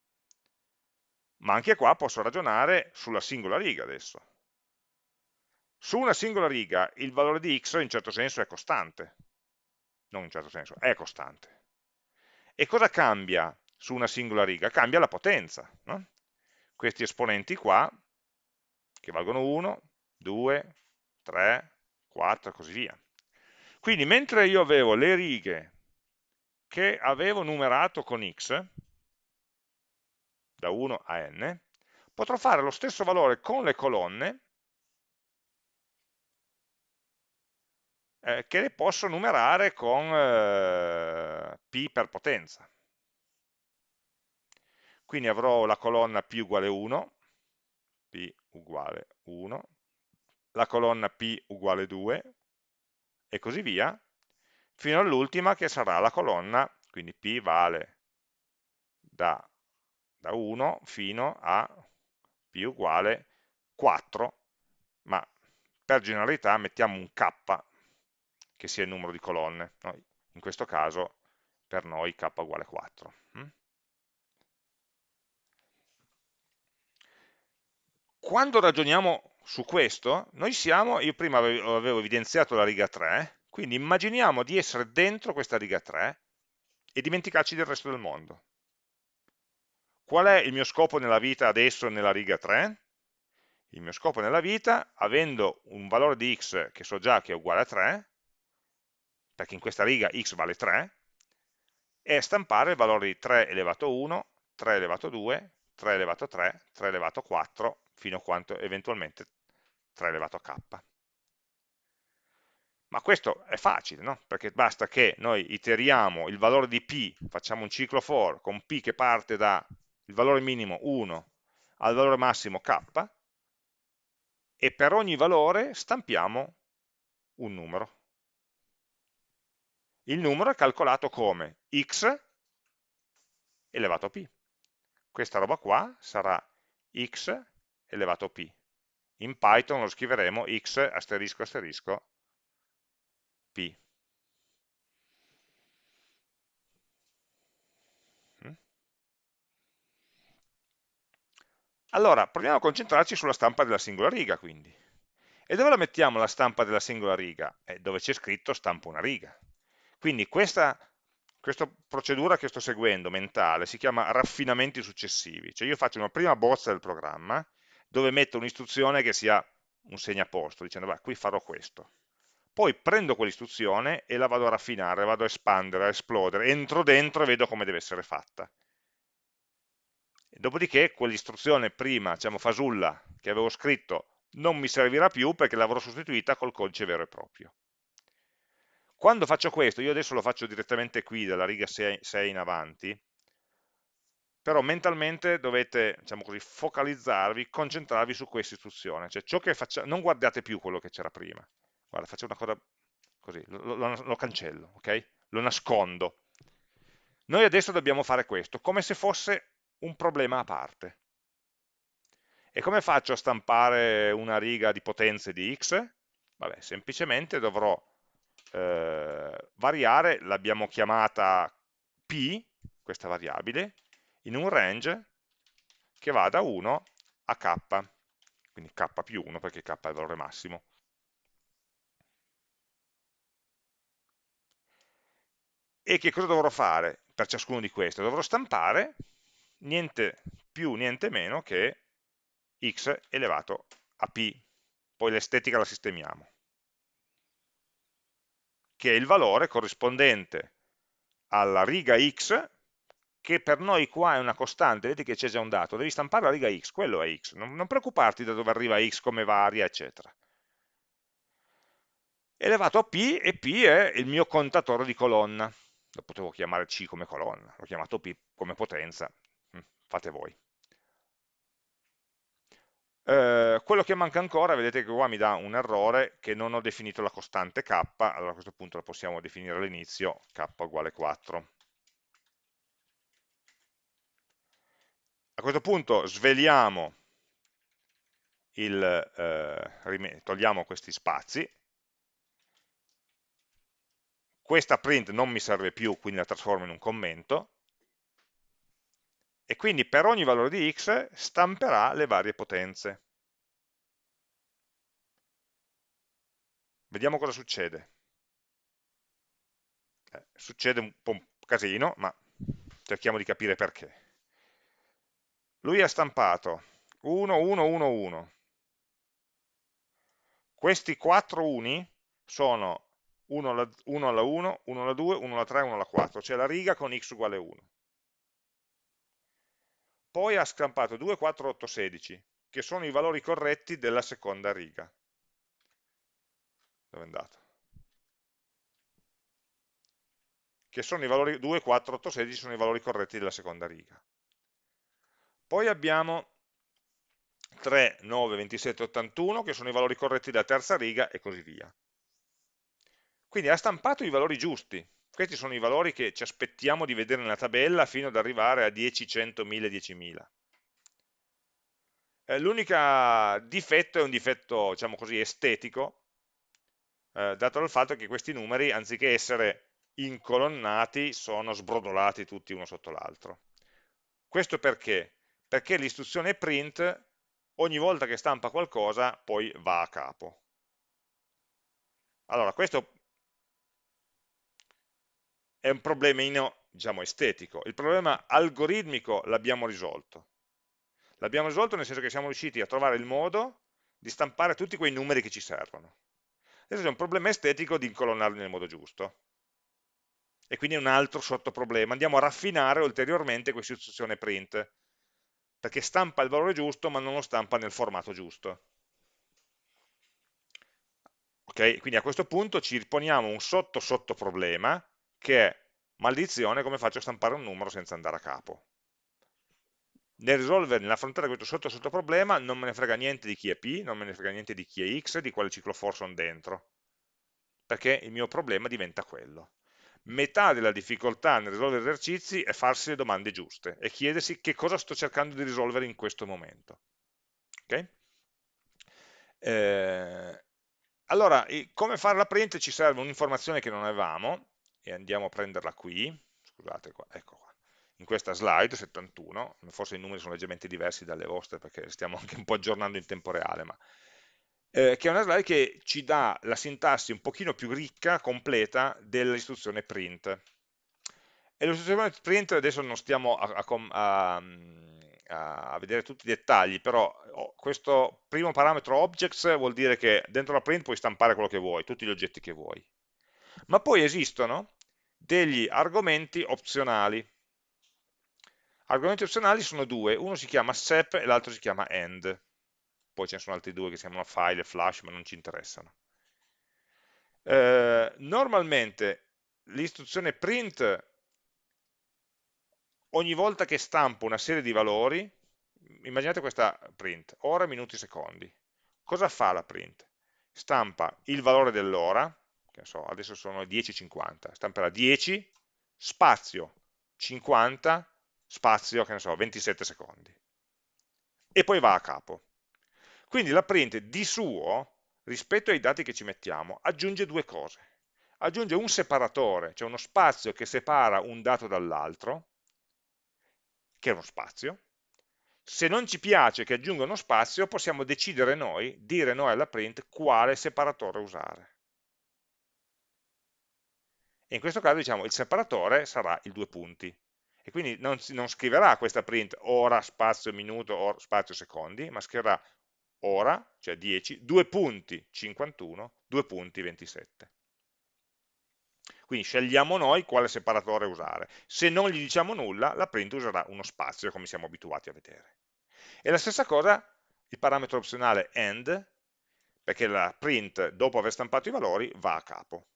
Ma anche qua posso ragionare sulla singola riga adesso. Su una singola riga il valore di x in certo senso è costante, non in certo senso, è costante. E cosa cambia su una singola riga? Cambia la potenza. No? Questi esponenti qua, che valgono 1, 2, 3, 4 e così via. Quindi mentre io avevo le righe che avevo numerato con x, da 1 a n, potrò fare lo stesso valore con le colonne eh, che le posso numerare con eh, p per potenza. Quindi avrò la colonna p uguale 1, p uguale 1, la colonna p uguale 2 e così via, fino all'ultima che sarà la colonna, quindi p vale da, da 1 fino a p uguale 4, ma per generalità mettiamo un k che sia il numero di colonne. No? In questo caso per noi k uguale 4. Hm? Quando ragioniamo su questo, noi siamo, io prima avevo, avevo evidenziato la riga 3, quindi immaginiamo di essere dentro questa riga 3 e dimenticarci del resto del mondo. Qual è il mio scopo nella vita adesso nella riga 3? Il mio scopo nella vita, avendo un valore di x che so già che è uguale a 3, perché in questa riga x vale 3, è stampare il valore di 3 elevato a 1, 3 elevato a 2, 3 elevato a 3, 3 elevato a 4, fino a quanto eventualmente 3 elevato k. Ma questo è facile, no? perché basta che noi iteriamo il valore di p, facciamo un ciclo for con p che parte dal valore minimo 1 al valore massimo k, e per ogni valore stampiamo un numero il numero è calcolato come x elevato a p. Questa roba qua sarà x elevato a p. In Python lo scriveremo x asterisco asterisco p. Mm? Allora, proviamo a concentrarci sulla stampa della singola riga, quindi. E dove la mettiamo la stampa della singola riga? Eh, dove c'è scritto stampa una riga. Quindi questa, questa procedura che sto seguendo mentale si chiama raffinamenti successivi, cioè io faccio una prima bozza del programma dove metto un'istruzione che sia un segnaposto, dicendo va, qui farò questo. Poi prendo quell'istruzione e la vado a raffinare, vado a espandere, a esplodere, entro dentro e vedo come deve essere fatta. Dopodiché quell'istruzione prima, diciamo fasulla, che avevo scritto, non mi servirà più perché l'avrò sostituita col codice vero e proprio. Quando faccio questo, io adesso lo faccio direttamente qui, dalla riga 6, 6 in avanti, però mentalmente dovete, diciamo così, focalizzarvi, concentrarvi su questa istruzione, cioè ciò che facciamo, non guardate più quello che c'era prima, guarda, faccio una cosa così, lo, lo, lo cancello, ok? Lo nascondo. Noi adesso dobbiamo fare questo, come se fosse un problema a parte. E come faccio a stampare una riga di potenze di x? Vabbè, semplicemente dovrò eh, variare l'abbiamo chiamata p, questa variabile, in un range che va da 1 a k, quindi k più 1 perché k è il valore massimo. E che cosa dovrò fare per ciascuno di questi? Dovrò stampare niente più, niente meno che x elevato a p, poi l'estetica la sistemiamo che è il valore corrispondente alla riga x, che per noi qua è una costante, vedete che c'è già un dato, devi stampare la riga x, quello è x, non, non preoccuparti da dove arriva x, come varia, eccetera. Elevato a p, e p è il mio contatore di colonna, lo potevo chiamare c come colonna, l'ho chiamato p come potenza, mm, fate voi. Eh, quello che manca ancora, vedete che qua mi dà un errore che non ho definito la costante k, allora a questo punto la possiamo definire all'inizio, k uguale 4. A questo punto sveliamo il, eh, togliamo questi spazi, questa print non mi serve più, quindi la trasformo in un commento, e quindi per ogni valore di x stamperà le varie potenze. Vediamo cosa succede. Eh, succede un po' un casino, ma cerchiamo di capire perché. Lui ha stampato 1, 1, 1, 1. Questi quattro uni sono 1 alla 1, 1 alla 2, 1 alla 3, 1 alla 4, cioè la riga con x uguale 1 poi ha stampato 2, 4, 8, 16, che sono i valori corretti della seconda riga. Dove è andato? Che sono i valori 2, 4, 8, 16 sono i valori corretti della seconda riga. Poi abbiamo 3, 9, 27, 81, che sono i valori corretti della terza riga e così via. Quindi ha stampato i valori giusti, questi sono i valori che ci aspettiamo di vedere nella tabella fino ad arrivare a 10, 100, 1000, 10.000. Eh, L'unico difetto è un difetto, diciamo così, estetico, eh, dato dal fatto che questi numeri, anziché essere incolonnati, sono sbrodolati tutti uno sotto l'altro. Questo perché? Perché l'istruzione print, ogni volta che stampa qualcosa, poi va a capo. Allora, questo è un problemino diciamo, estetico, il problema algoritmico l'abbiamo risolto. L'abbiamo risolto nel senso che siamo riusciti a trovare il modo di stampare tutti quei numeri che ci servono. Adesso c'è un problema estetico di incolonnarli nel modo giusto. E quindi è un altro sottoproblema. Andiamo a raffinare ulteriormente questa istruzione print, perché stampa il valore giusto ma non lo stampa nel formato giusto. Ok, quindi a questo punto ci riponiamo un sotto sottoproblema che è maledizione come faccio a stampare un numero senza andare a capo. Nel risolvere, nell'affrontare questo sotto sotto problema non me ne frega niente di chi è P, non me ne frega niente di chi è X, di quale ciclo for sono dentro, perché il mio problema diventa quello. Metà della difficoltà nel risolvere esercizi è farsi le domande giuste e chiedersi che cosa sto cercando di risolvere in questo momento. Okay? Eh, allora, come fare la print ci serve un'informazione che non avevamo, e andiamo a prenderla qui, scusate qua, ecco qua, in questa slide 71, forse i numeri sono leggermente diversi dalle vostre perché stiamo *laughs* anche un po' aggiornando in tempo reale, ma eh, che è una slide che ci dà la sintassi un pochino più ricca, completa, dell'istruzione print. E l'istruzione print adesso non stiamo a, a, a, a, vedere tutti i dettagli, però oh, questo primo parametro objects vuol dire che dentro la print puoi stampare quello che vuoi, tutti gli oggetti che vuoi ma poi esistono degli argomenti opzionali. Argomenti opzionali sono due, uno si chiama sep e l'altro si chiama end. Poi ce ne sono altri due che si chiamano file e flash, ma non ci interessano. Eh, normalmente l'istruzione print, ogni volta che stampo una serie di valori, immaginate questa print, ora, minuti, secondi. Cosa fa la print? Stampa il valore dell'ora, che so, adesso sono 10.50, stamperà 10, spazio 50, spazio, che ne so, 27 secondi. E poi va a capo. Quindi la print di suo, rispetto ai dati che ci mettiamo, aggiunge due cose. Aggiunge un separatore, cioè uno spazio che separa un dato dall'altro, che è uno spazio. Se non ci piace che aggiunga uno spazio, possiamo decidere noi, dire noi alla print, quale separatore usare e in questo caso diciamo il separatore sarà il due punti e quindi non, non scriverà questa print ora, spazio, minuto, or, spazio, secondi, ma scriverà ora, cioè 10, due punti 51, due punti 27. Quindi scegliamo noi quale separatore usare. Se non gli diciamo nulla, la print userà uno spazio, come siamo abituati a vedere. E la stessa cosa il parametro opzionale end, perché la print, dopo aver stampato i valori, va a capo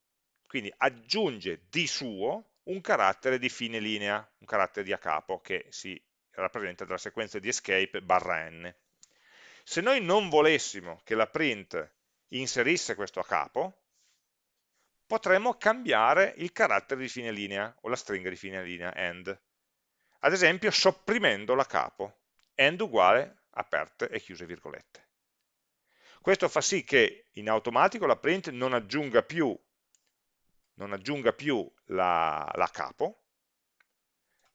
quindi aggiunge di suo un carattere di fine linea, un carattere di a capo che si rappresenta dalla sequenza di escape barra n. Se noi non volessimo che la print inserisse questo a capo, potremmo cambiare il carattere di fine linea o la stringa di fine linea end. Ad esempio sopprimendo la capo, end uguale aperte e chiuse virgolette. Questo fa sì che in automatico la print non aggiunga più, non aggiunga più la, la capo,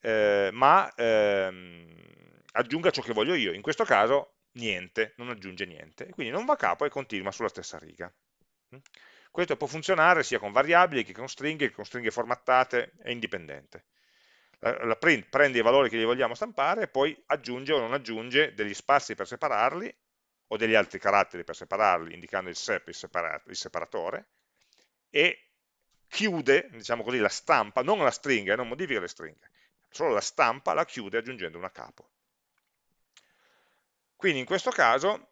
eh, ma ehm, aggiunga ciò che voglio io. In questo caso niente, non aggiunge niente. Quindi non va a capo e continua sulla stessa riga. Questo può funzionare sia con variabili che con stringhe, che con stringhe formattate, è indipendente. La, la print prende i valori che gli vogliamo stampare e poi aggiunge o non aggiunge degli spazi per separarli o degli altri caratteri per separarli, indicando il sep, il, separa, il separatore, e chiude, diciamo così, la stampa, non la stringa, non modifica le stringhe, solo la stampa la chiude aggiungendo una capo. Quindi in questo caso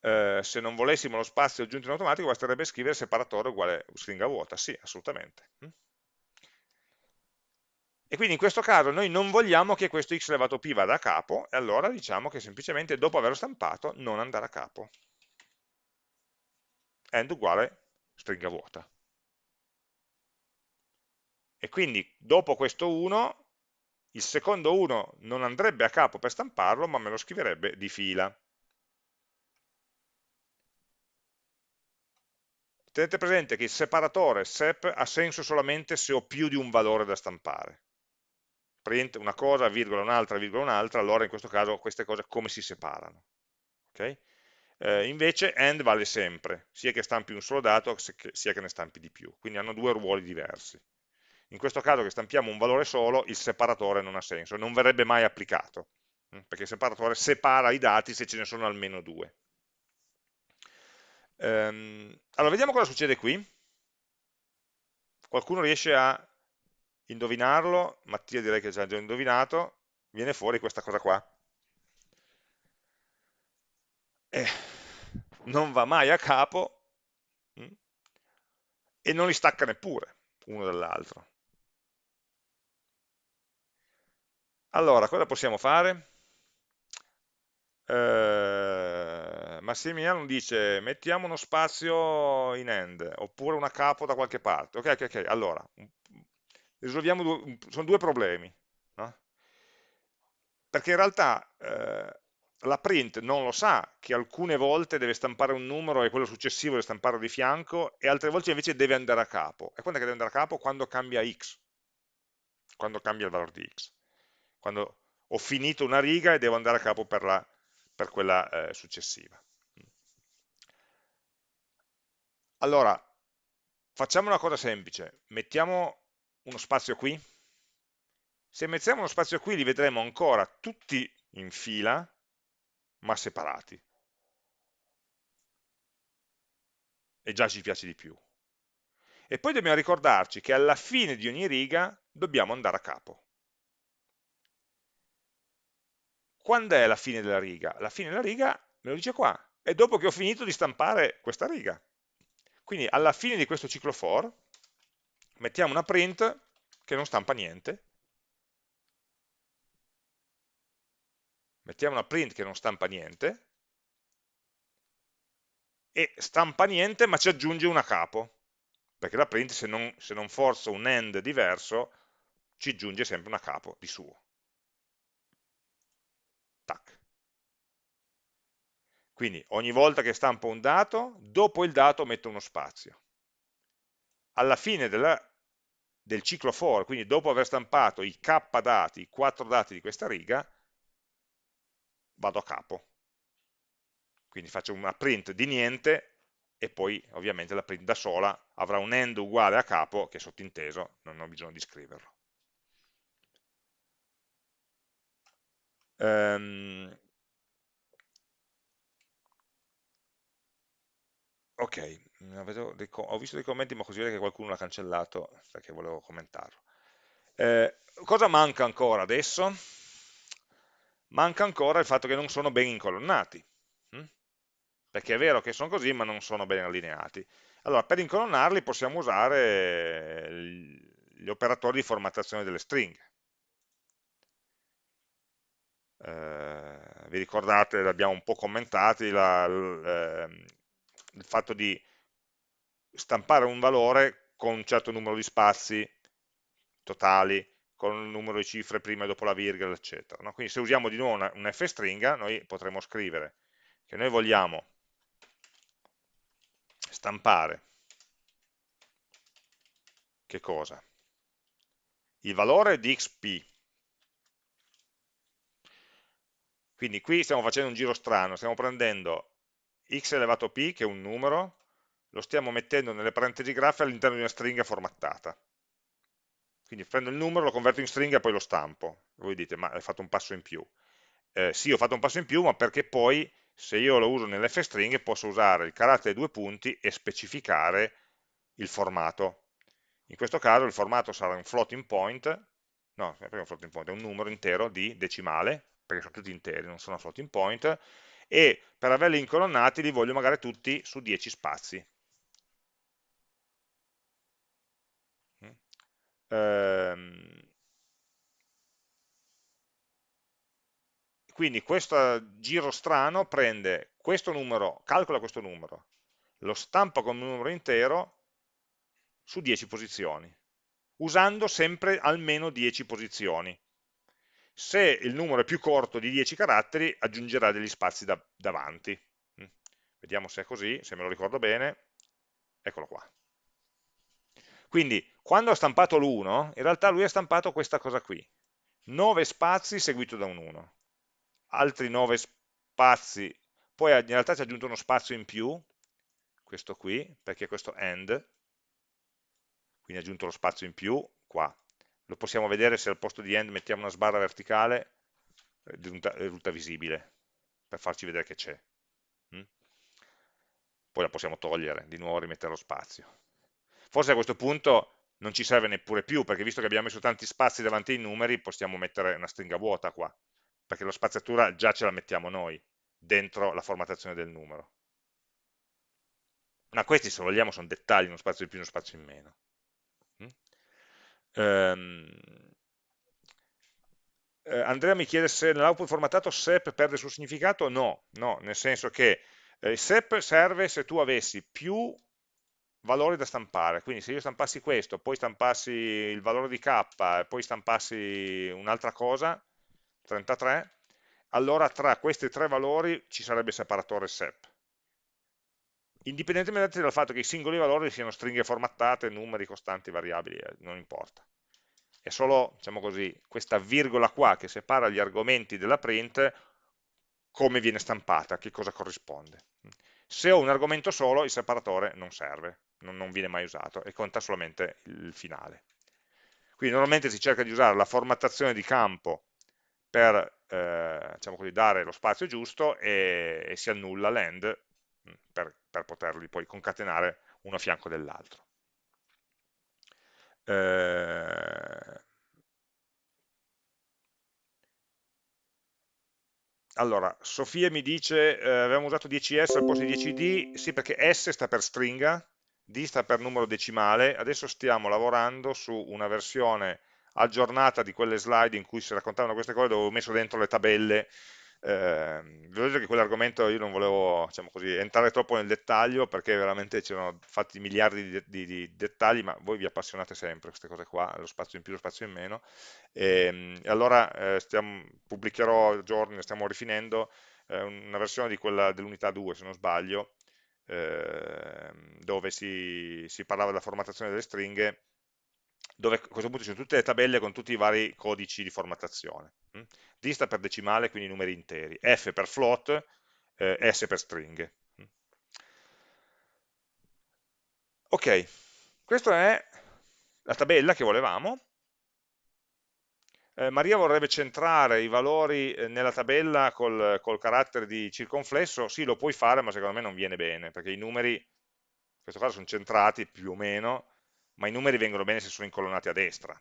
eh, se non volessimo lo spazio aggiunto in automatico basterebbe scrivere separatore uguale stringa vuota, sì, assolutamente. Mm. E quindi in questo caso noi non vogliamo che questo x elevato p vada a capo, e allora diciamo che semplicemente dopo averlo stampato non andare a capo. End uguale stringa vuota. E quindi dopo questo 1, il secondo 1 non andrebbe a capo per stamparlo, ma me lo scriverebbe di fila. Tenete presente che il separatore sep ha senso solamente se ho più di un valore da stampare. Print una cosa, virgola un'altra, virgola un'altra, allora in questo caso queste cose come si separano? Okay? Eh, invece AND vale sempre, sia che stampi un solo dato sia che ne stampi di più, quindi hanno due ruoli diversi. In questo caso che stampiamo un valore solo, il separatore non ha senso, non verrebbe mai applicato, hm, perché il separatore separa i dati se ce ne sono almeno due. Ehm, allora, vediamo cosa succede qui. Qualcuno riesce a indovinarlo? Mattia direi che già già indovinato. Viene fuori questa cosa qua. Eh, non va mai a capo hm, e non li stacca neppure uno dall'altro. Allora, cosa possiamo fare? eh, Massimiliano dice mettiamo uno spazio in end oppure una capo da qualche parte ok, ok, ok, allora risolviamo due, sono due problemi no? perché in realtà eh, la print non lo sa che alcune volte deve stampare un numero e quello successivo deve stamparlo di fianco e altre volte invece deve andare a capo e quando è che deve andare a capo? quando cambia x quando cambia il valore di x quando ho finito una riga e devo andare a capo per la per quella eh, successiva. Allora, facciamo una cosa semplice, mettiamo uno spazio qui, se mettiamo uno spazio qui li vedremo ancora tutti in fila, ma separati. E già ci piace di più. E poi dobbiamo ricordarci che alla fine di ogni riga dobbiamo andare a capo. Quando è la fine della riga? La fine della riga me lo dice qua, è dopo che ho finito di stampare questa riga. Quindi alla fine di questo ciclo for mettiamo una print che non stampa niente, mettiamo una print che non stampa niente, e stampa niente ma ci aggiunge una capo, perché la print se non, se non forzo un end diverso ci aggiunge sempre una capo di suo. Tac. Quindi ogni volta che stampo un dato, dopo il dato metto uno spazio. Alla fine della, del ciclo for, quindi dopo aver stampato i k dati, i 4 dati di questa riga, vado a capo. Quindi faccio una print di niente e poi ovviamente la print da sola avrà un end uguale a capo, che è sottinteso, non ho bisogno di scriverlo. Um, ok, ho visto dei commenti ma così vede che qualcuno l'ha cancellato perché volevo commentarlo. Eh, cosa manca ancora adesso? Manca ancora il fatto che non sono ben incolonnati, hm? perché è vero che sono così ma non sono ben allineati. Allora, per incolonnarli possiamo usare gli operatori di formattazione delle stringhe. Eh, vi ricordate, l'abbiamo un po' commentati, la, il, eh, il fatto di stampare un valore con un certo numero di spazi totali, con un numero di cifre prima e dopo la virgola, eccetera. No? Quindi se usiamo di nuovo una, un f-stringa, noi potremo scrivere che noi vogliamo stampare che cosa? Il valore di xp. Quindi qui stiamo facendo un giro strano, stiamo prendendo x elevato p, che è un numero, lo stiamo mettendo nelle parentesi graffe all'interno di una stringa formattata. Quindi prendo il numero, lo converto in stringa e poi lo stampo. Voi dite, ma hai fatto un passo in più. Eh, sì, ho fatto un passo in più, ma perché poi, se io lo uso nelle f-stringhe, posso usare il carattere due punti e specificare il formato. In questo caso il formato sarà un floating point, no, è un floating point, è un numero intero di decimale, perché sono tutti interi, non sono floating point, e per averli incolonnati li voglio magari tutti su 10 spazi. Ehm, quindi questo giro strano prende questo numero, calcola questo numero, lo stampa come un numero intero su 10 posizioni, usando sempre almeno 10 posizioni. Se il numero è più corto di 10 caratteri, aggiungerà degli spazi da, davanti. Mm. Vediamo se è così, se me lo ricordo bene. Eccolo qua. Quindi quando ha stampato l'1, in realtà lui ha stampato questa cosa qui, 9 spazi seguito da un 1, altri 9 spazi, poi in realtà ci ha aggiunto uno spazio in più, questo qui, perché questo end, quindi ha aggiunto lo spazio in più, qua. Lo possiamo vedere se al posto di end mettiamo una sbarra verticale, risulta, risulta visibile, per farci vedere che c'è. Mm? Poi la possiamo togliere, di nuovo rimettere lo spazio. Forse a questo punto non ci serve neppure più, perché visto che abbiamo messo tanti spazi davanti ai numeri, possiamo mettere una stringa vuota qua, perché la spaziatura già ce la mettiamo noi, dentro la formattazione del numero. Ma questi, se vogliamo, sono dettagli, uno spazio in più, uno spazio in meno. Um, eh, Andrea mi chiede se nell'output formattato SEP perde il suo significato, no, no, nel senso che eh, SEP serve se tu avessi più valori da stampare, quindi se io stampassi questo, poi stampassi il valore di k poi stampassi un'altra cosa, 33, allora tra questi tre valori ci sarebbe separatore SEP. Indipendentemente dal fatto che i singoli valori siano stringhe formattate, numeri, costanti, variabili, eh, non importa. È solo, diciamo così, questa virgola qua che separa gli argomenti della print, come viene stampata, che cosa corrisponde. Se ho un argomento solo, il separatore non serve, non, non viene mai usato e conta solamente il finale. Quindi normalmente si cerca di usare la formattazione di campo per eh, diciamo così, dare lo spazio giusto e, e si annulla l'end per, per, poterli poi concatenare uno a fianco dell'altro. Eh, allora, Sofia mi dice, eh, avevamo usato 10S al posto di 10D, sì perché S sta per stringa, D sta per numero decimale, adesso stiamo lavorando su una versione aggiornata di quelle slide in cui si raccontavano queste cose dove ho messo dentro le tabelle eh, devo dire che quell'argomento io non volevo diciamo così, entrare troppo nel dettaglio perché veramente c'erano fatti miliardi di, di, di, dettagli ma voi vi appassionate sempre queste cose qua lo spazio in più, lo spazio in meno. E, e allora eh, stiamo, pubblicherò giorni, stiamo rifinendo eh, una versione dell'unità 2 se non sbaglio Ehm, dove si, si, parlava della formattazione delle stringhe, dove a questo punto ci sono tutte le tabelle con tutti i vari codici di formattazione. Hm? D sta per decimale, quindi numeri interi, F per float, eh, S per stringhe. Hm? Ok, questa è la tabella che volevamo, eh, Maria vorrebbe centrare i valori eh, nella tabella col, col, carattere di circonflesso, sì lo puoi fare ma secondo me non viene bene, perché i numeri, in questo caso sono centrati più o meno, ma i numeri vengono bene se sono incolonnati a destra,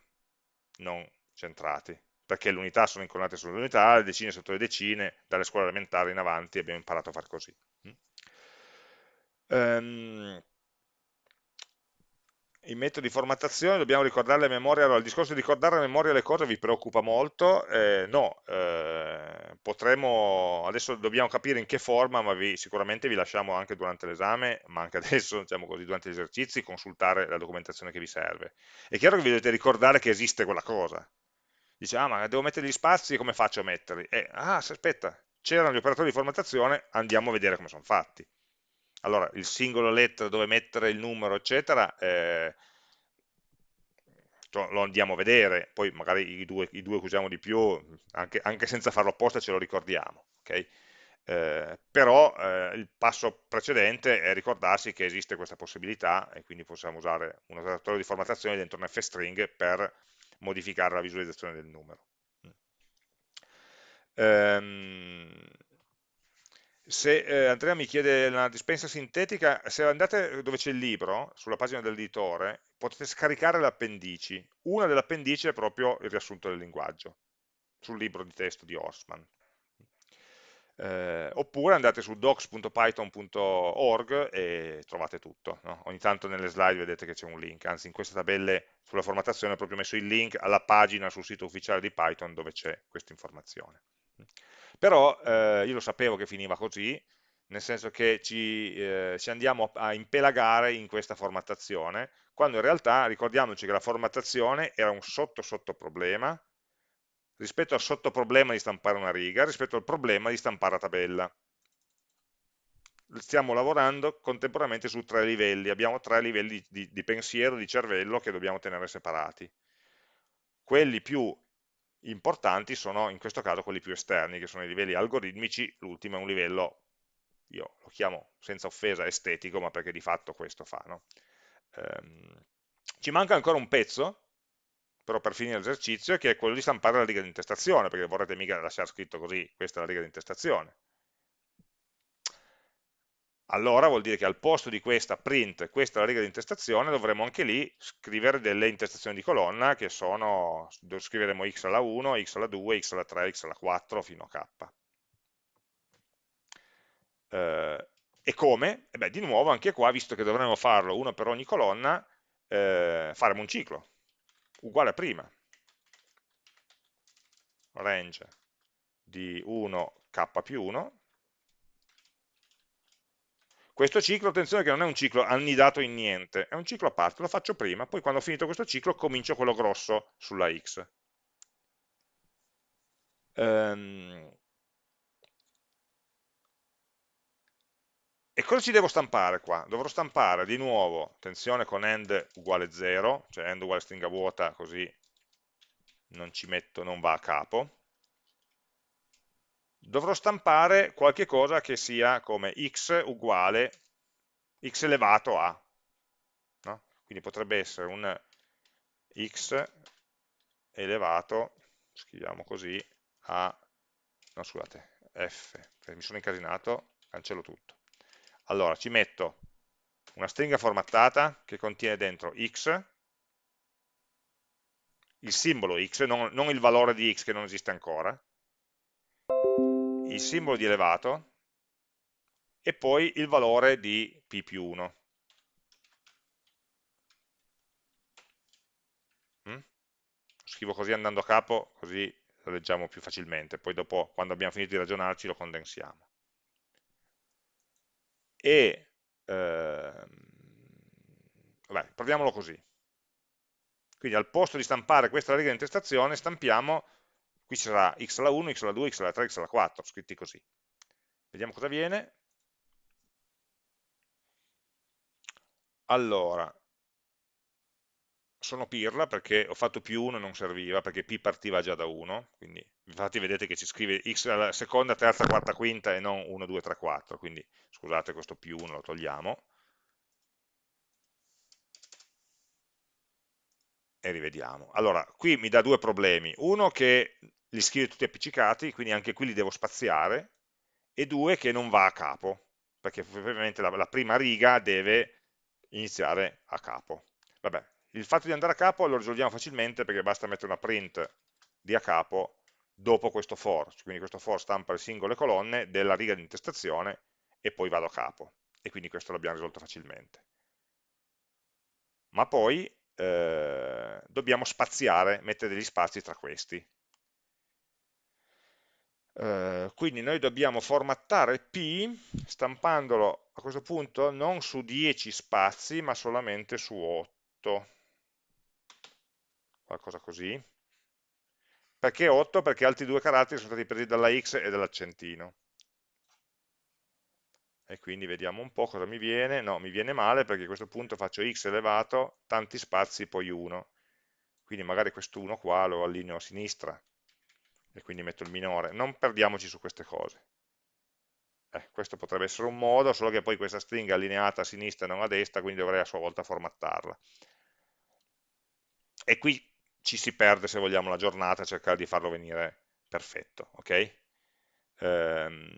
non centrati, perché le unità sono incolonnate sulle unità, le decine sotto le decine, dalle scuole elementari in avanti abbiamo imparato a fare così. Um, i metodi di formattazione dobbiamo ricordare la memoria, allora il discorso di ricordare a memoria le cose vi preoccupa molto? Eh, no, eh, potremo, adesso dobbiamo capire in che forma, ma vi, sicuramente vi lasciamo anche durante l'esame, ma anche *laughs* adesso, diciamo così, durante gli esercizi, consultare la documentazione che vi serve. È chiaro che vi dovete ricordare che esiste quella cosa. Dice, ah ma devo mettere gli spazi, come faccio a metterli? Eh, ah, aspetta, c'erano gli operatori di formattazione, andiamo a vedere come sono fatti allora il singolo lettera dove mettere il numero eccetera eh, lo andiamo a vedere. Poi magari i due, i due che usiamo di più anche, anche, senza farlo apposta ce lo ricordiamo okay? eh, però eh, il passo precedente è ricordarsi che esiste questa possibilità e quindi possiamo usare un operatore di formattazione dentro un fstring per modificare la visualizzazione del numero. Ehm, se eh, Andrea mi chiede una dispensa sintetica, se andate dove c'è il libro, sulla pagina dell'editore, potete scaricare le appendici. Una delle appendici è proprio il riassunto del linguaggio, sul libro di testo di Horstman. Eh, oppure andate su docs.python.org e trovate tutto. No? Ogni tanto nelle slide vedete che c'è un link, anzi in queste tabelle sulla formattazione ho proprio messo il link alla pagina sul sito ufficiale di Python dove c'è questa informazione. Però eh, io lo sapevo che finiva così, nel senso che ci, eh, ci andiamo a impelagare in questa formattazione, quando in realtà ricordiamoci che la formattazione era un sotto sotto problema rispetto al sottoproblema di stampare una riga, rispetto al problema di stampare la tabella. Stiamo lavorando contemporaneamente su tre livelli, abbiamo tre livelli di, di pensiero, di cervello che dobbiamo tenere separati. Quelli più importanti sono in questo caso quelli più esterni, che sono i livelli algoritmici, l'ultimo è un livello, io lo chiamo senza offesa estetico, ma perché di fatto questo fa. No? Ehm, ci manca ancora un pezzo, però per finire l'esercizio, che è quello di stampare la riga di intestazione, perché vorrete mica lasciare scritto così, questa è la riga di intestazione allora vuol dire che al posto di questa print, questa è la riga di intestazione, dovremo anche lì scrivere delle intestazioni di colonna che sono, scriveremo x alla 1, x alla 2, x alla 3, x alla 4 fino a k. Eh, e come? E beh, di nuovo anche qua, visto che dovremmo farlo uno per ogni colonna, eh, faremo un ciclo, uguale a prima. Range di 1k più 1, questo ciclo, attenzione che non è un ciclo annidato in niente, è un ciclo a parte, lo faccio prima, poi quando ho finito questo ciclo comincio quello grosso sulla x. Um, e cosa ci devo stampare qua? Dovrò stampare di nuovo, attenzione con end uguale 0, cioè end uguale stringa vuota, così non ci metto, non va a capo. Dovrò stampare qualche cosa che sia come x uguale x elevato a. No? Quindi potrebbe essere un x elevato, scriviamo così, a, no scusate, f, mi sono incasinato, cancello tutto. Allora, ci metto una stringa formattata che contiene dentro x, il simbolo x, non, non il valore di x che non esiste ancora, il simbolo di elevato e poi il valore di p più 1. Mm? Scrivo così andando a capo, così lo leggiamo più facilmente, poi dopo quando abbiamo finito di ragionarci lo condensiamo. E, ehm, vabbè, proviamolo così. Quindi al posto di stampare questa riga di intestazione stampiamo qui ci sarà x alla 1, x alla 2, x alla 3, x alla 4, scritti così. Vediamo cosa viene. Allora, sono pirla perché ho fatto più 1 e non serviva, perché p partiva già da 1, quindi infatti vedete che ci scrive x alla seconda, terza, quarta, quinta e non 1, 2, 3, 4, quindi scusate questo più 1 lo togliamo. E rivediamo. Allora, qui mi dà due problemi. Uno che li scrive tutti appiccicati, quindi anche qui li devo spaziare, e due che non va a capo, perché ovviamente la, la prima riga deve iniziare a capo. Vabbè, il fatto di andare a capo lo risolviamo facilmente perché basta mettere una print di a capo dopo questo for, quindi questo for stampa le singole colonne della riga di intestazione e poi vado a capo, e quindi questo l'abbiamo risolto facilmente. ma poi eh, dobbiamo spaziare, mettere degli spazi tra questi. Eh, quindi noi dobbiamo formattare P stampandolo a questo punto non su 10 spazi ma solamente su 8 qualcosa così. Perché 8? perché altri due caratteri sono stati presi dalla X e dall'accentino. E quindi vediamo un po' cosa mi viene. No, mi viene male perché a questo punto faccio X elevato tanti spazi poi 1 quindi magari questo 1 qua lo allineo a sinistra e quindi metto il minore, non perdiamoci su queste cose. Eh, questo potrebbe essere un modo, solo che poi questa stringa è allineata a sinistra e non a destra, quindi dovrei a sua volta formattarla. E qui ci si perde, se vogliamo, la giornata cercare di farlo venire perfetto, ok? Ehm...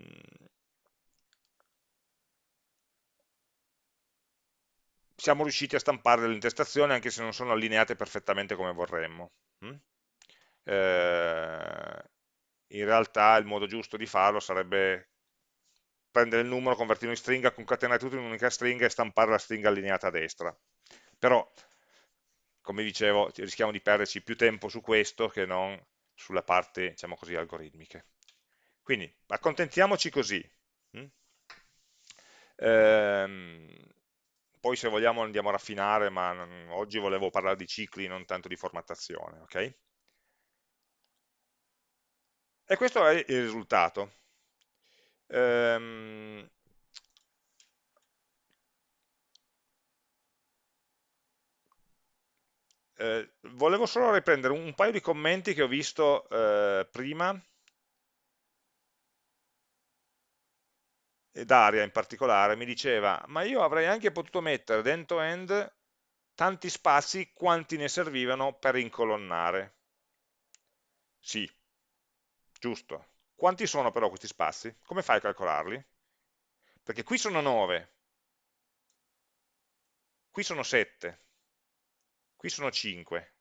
Siamo riusciti a stampare delle intestazioni anche se non sono allineate perfettamente come vorremmo. Hm? Eh, in realtà il modo giusto di farlo sarebbe prendere il numero, convertirlo in stringa, concatenare tutto in un'unica stringa e stampare la stringa allineata a destra. Però, come dicevo, rischiamo di perderci più tempo su questo che non sulla parte, diciamo così, algoritmiche. Quindi, accontentiamoci così. Mm? Ehm, poi se vogliamo andiamo a raffinare, ma oggi volevo parlare di cicli, non tanto di formattazione, ok? E questo è il risultato. Ehm, eh, volevo solo riprendere un paio di commenti che ho visto eh, prima, e Daria in particolare, mi diceva, ma io avrei anche potuto mettere dentro end tanti spazi quanti ne servivano per incolonnare. Sì, giusto? Quanti sono però questi spazi? Come fai a calcolarli? Perché qui sono 9, qui sono 7, qui sono 5.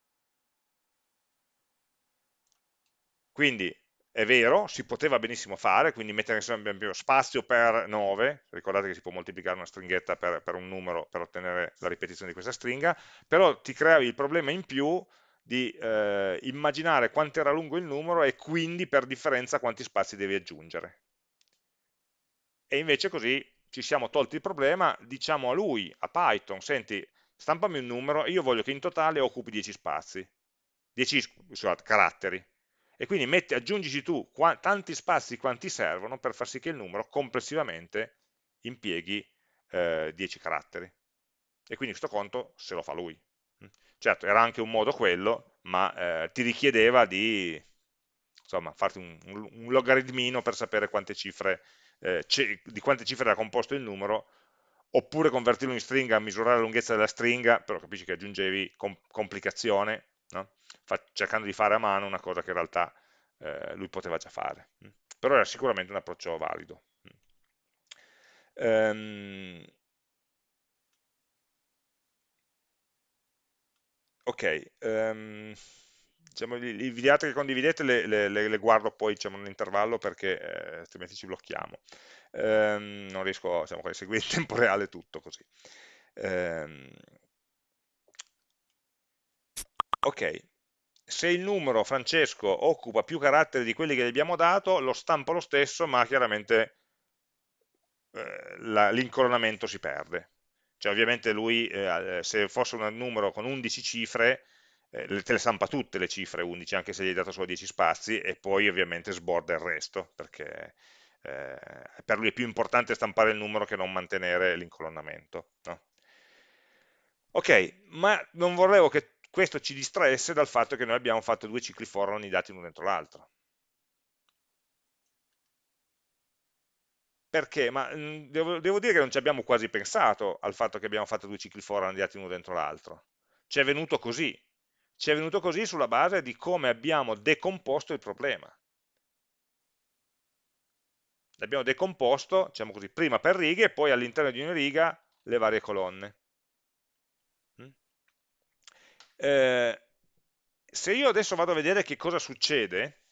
Quindi è vero, si poteva benissimo fare, quindi mettere insieme spazio per 9, ricordate che si può moltiplicare una stringhetta per, per un numero per ottenere la ripetizione di questa stringa, però ti creavi il problema in più di eh, immaginare quanto era lungo il numero e quindi per differenza quanti spazi devi aggiungere. E invece così ci siamo tolti il problema, diciamo a lui, a Python, senti, stampami un numero e io voglio che in totale occupi 10 spazi, 10 scusate, caratteri. E quindi metti, aggiungici tu tanti spazi quanti servono per far sì che il numero complessivamente impieghi eh, 10 caratteri. E quindi questo conto se lo fa lui. Certo, era anche un modo quello, ma eh, ti richiedeva di insomma, farti un, un, un, logaritmino per sapere quante cifre, eh, di quante cifre era composto il numero, oppure convertirlo in stringa, misurare la lunghezza della stringa, però capisci che aggiungevi com complicazione, no? cercando di fare a mano una cosa che in realtà eh, lui poteva già fare. Però era sicuramente un approccio valido. Um, Ok, um, diciamo, i video che condividete le, le, le, guardo poi diciamo, nell'intervallo perché eh, altrimenti ci blocchiamo. Um, non riesco diciamo, a seguire in tempo reale tutto così. Um, ok, se il numero Francesco occupa più caratteri di quelli che gli abbiamo dato, lo stampo lo stesso, ma chiaramente eh, l'incoronamento si perde. Cioè ovviamente lui, eh, se fosse un numero con 11 cifre, eh, te le stampa tutte le cifre 11, anche se gli hai dato solo 10 spazi, e poi ovviamente sborda il resto, perché eh, per lui è più importante stampare il numero che non mantenere l'incolonnamento. No? Ok, ma non volevo che questo ci distraesse dal fatto che noi abbiamo fatto due cicli for ogni dati uno dentro l'altro. Perché? Ma mh, devo, devo, dire che non ci abbiamo quasi pensato al fatto che abbiamo fatto due cicli for andati uno dentro l'altro. Ci è venuto così. Ci è venuto così sulla base di come abbiamo decomposto il problema. L'abbiamo decomposto, diciamo così, prima per righe e poi all'interno di una riga le varie colonne. Mm? Eh, se io adesso vado a vedere che cosa succede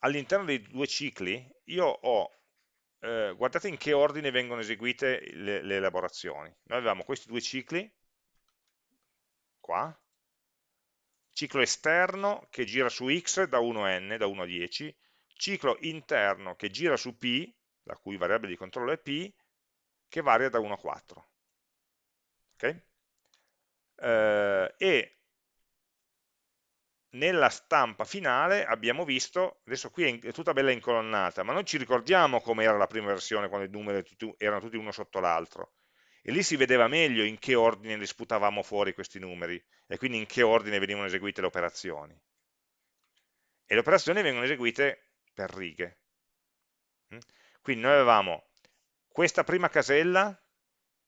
all'interno dei due cicli, io ho eh, guardate in che ordine vengono eseguite le, le elaborazioni. Noi avevamo questi due cicli, qua, ciclo esterno che gira su x da 1 a n, da 1 a 10, ciclo interno che gira su p, la cui variabile di controllo è p, che varia da 1 a 4. Okay? Eh, e nella stampa finale abbiamo visto, adesso qui è tutta bella incolonnata, ma noi ci ricordiamo come era la prima versione quando i numeri erano tutti uno sotto l'altro e lì si vedeva meglio in che ordine li sputavamo fuori questi numeri e quindi in che ordine venivano eseguite le operazioni. E le operazioni vengono eseguite per righe. Mm? Quindi noi avevamo questa prima casella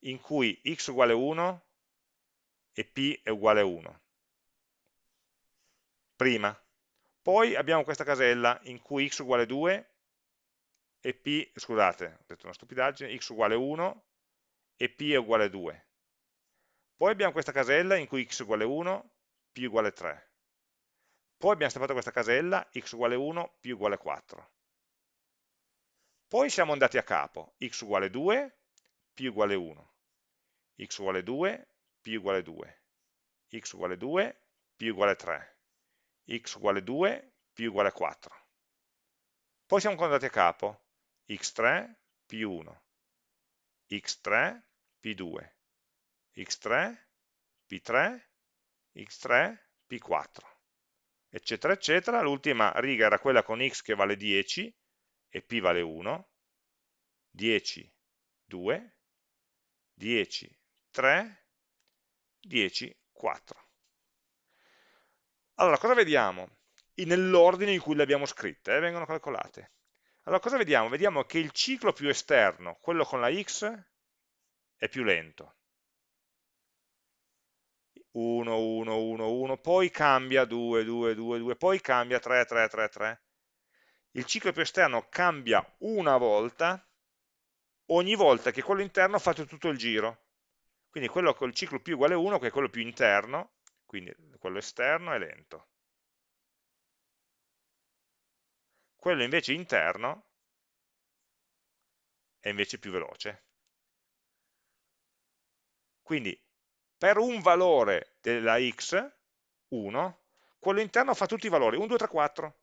in cui x uguale 1 e p è uguale a 1 prima. Poi abbiamo questa casella in cui x uguale 2 e p, scusate, ho detto una stupidaggine, x uguale 1 e p è uguale a 2. Poi abbiamo questa casella in cui x uguale 1, p uguale 3. Poi abbiamo stampato questa casella, x uguale 1, p uguale 4. Poi siamo andati a capo, x uguale 2, p uguale 1, x uguale 2, p uguale 2, x uguale 2, p uguale 3 x uguale 2, p uguale 4. Poi siamo andati a capo, x3, p1, x3, p2, x3, p3, x3, p4, eccetera, eccetera. L'ultima riga era quella con x che vale 10 e p vale 1, 10, 2, 10, 3, 10, 4. Allora, cosa vediamo? Nell'ordine in cui le abbiamo scritte, eh, vengono calcolate. Allora, cosa vediamo? Vediamo che il ciclo più esterno, quello con la x, è più lento. 1, 1, 1, 1, poi cambia 2, 2, 2, 2, poi cambia 3, 3, 3, 3. Il ciclo più esterno cambia una volta, ogni volta che quello interno fa tutto il giro. Quindi quello col ciclo più uguale 1, che è quello più interno, quindi quello esterno è lento. Quello invece interno è invece più veloce. Quindi per un valore della x, 1, quello interno fa tutti i valori, 1, 2, 3, 4.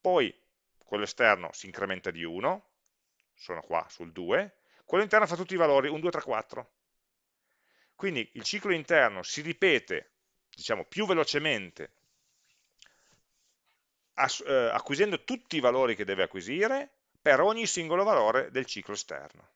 Poi quello esterno si incrementa di 1, sono qua sul 2, quello interno fa tutti i valori, 1, 2, 3, 4. Quindi il ciclo interno si ripete diciamo, più velocemente eh, acquisendo tutti i valori che deve acquisire per ogni singolo valore del ciclo esterno.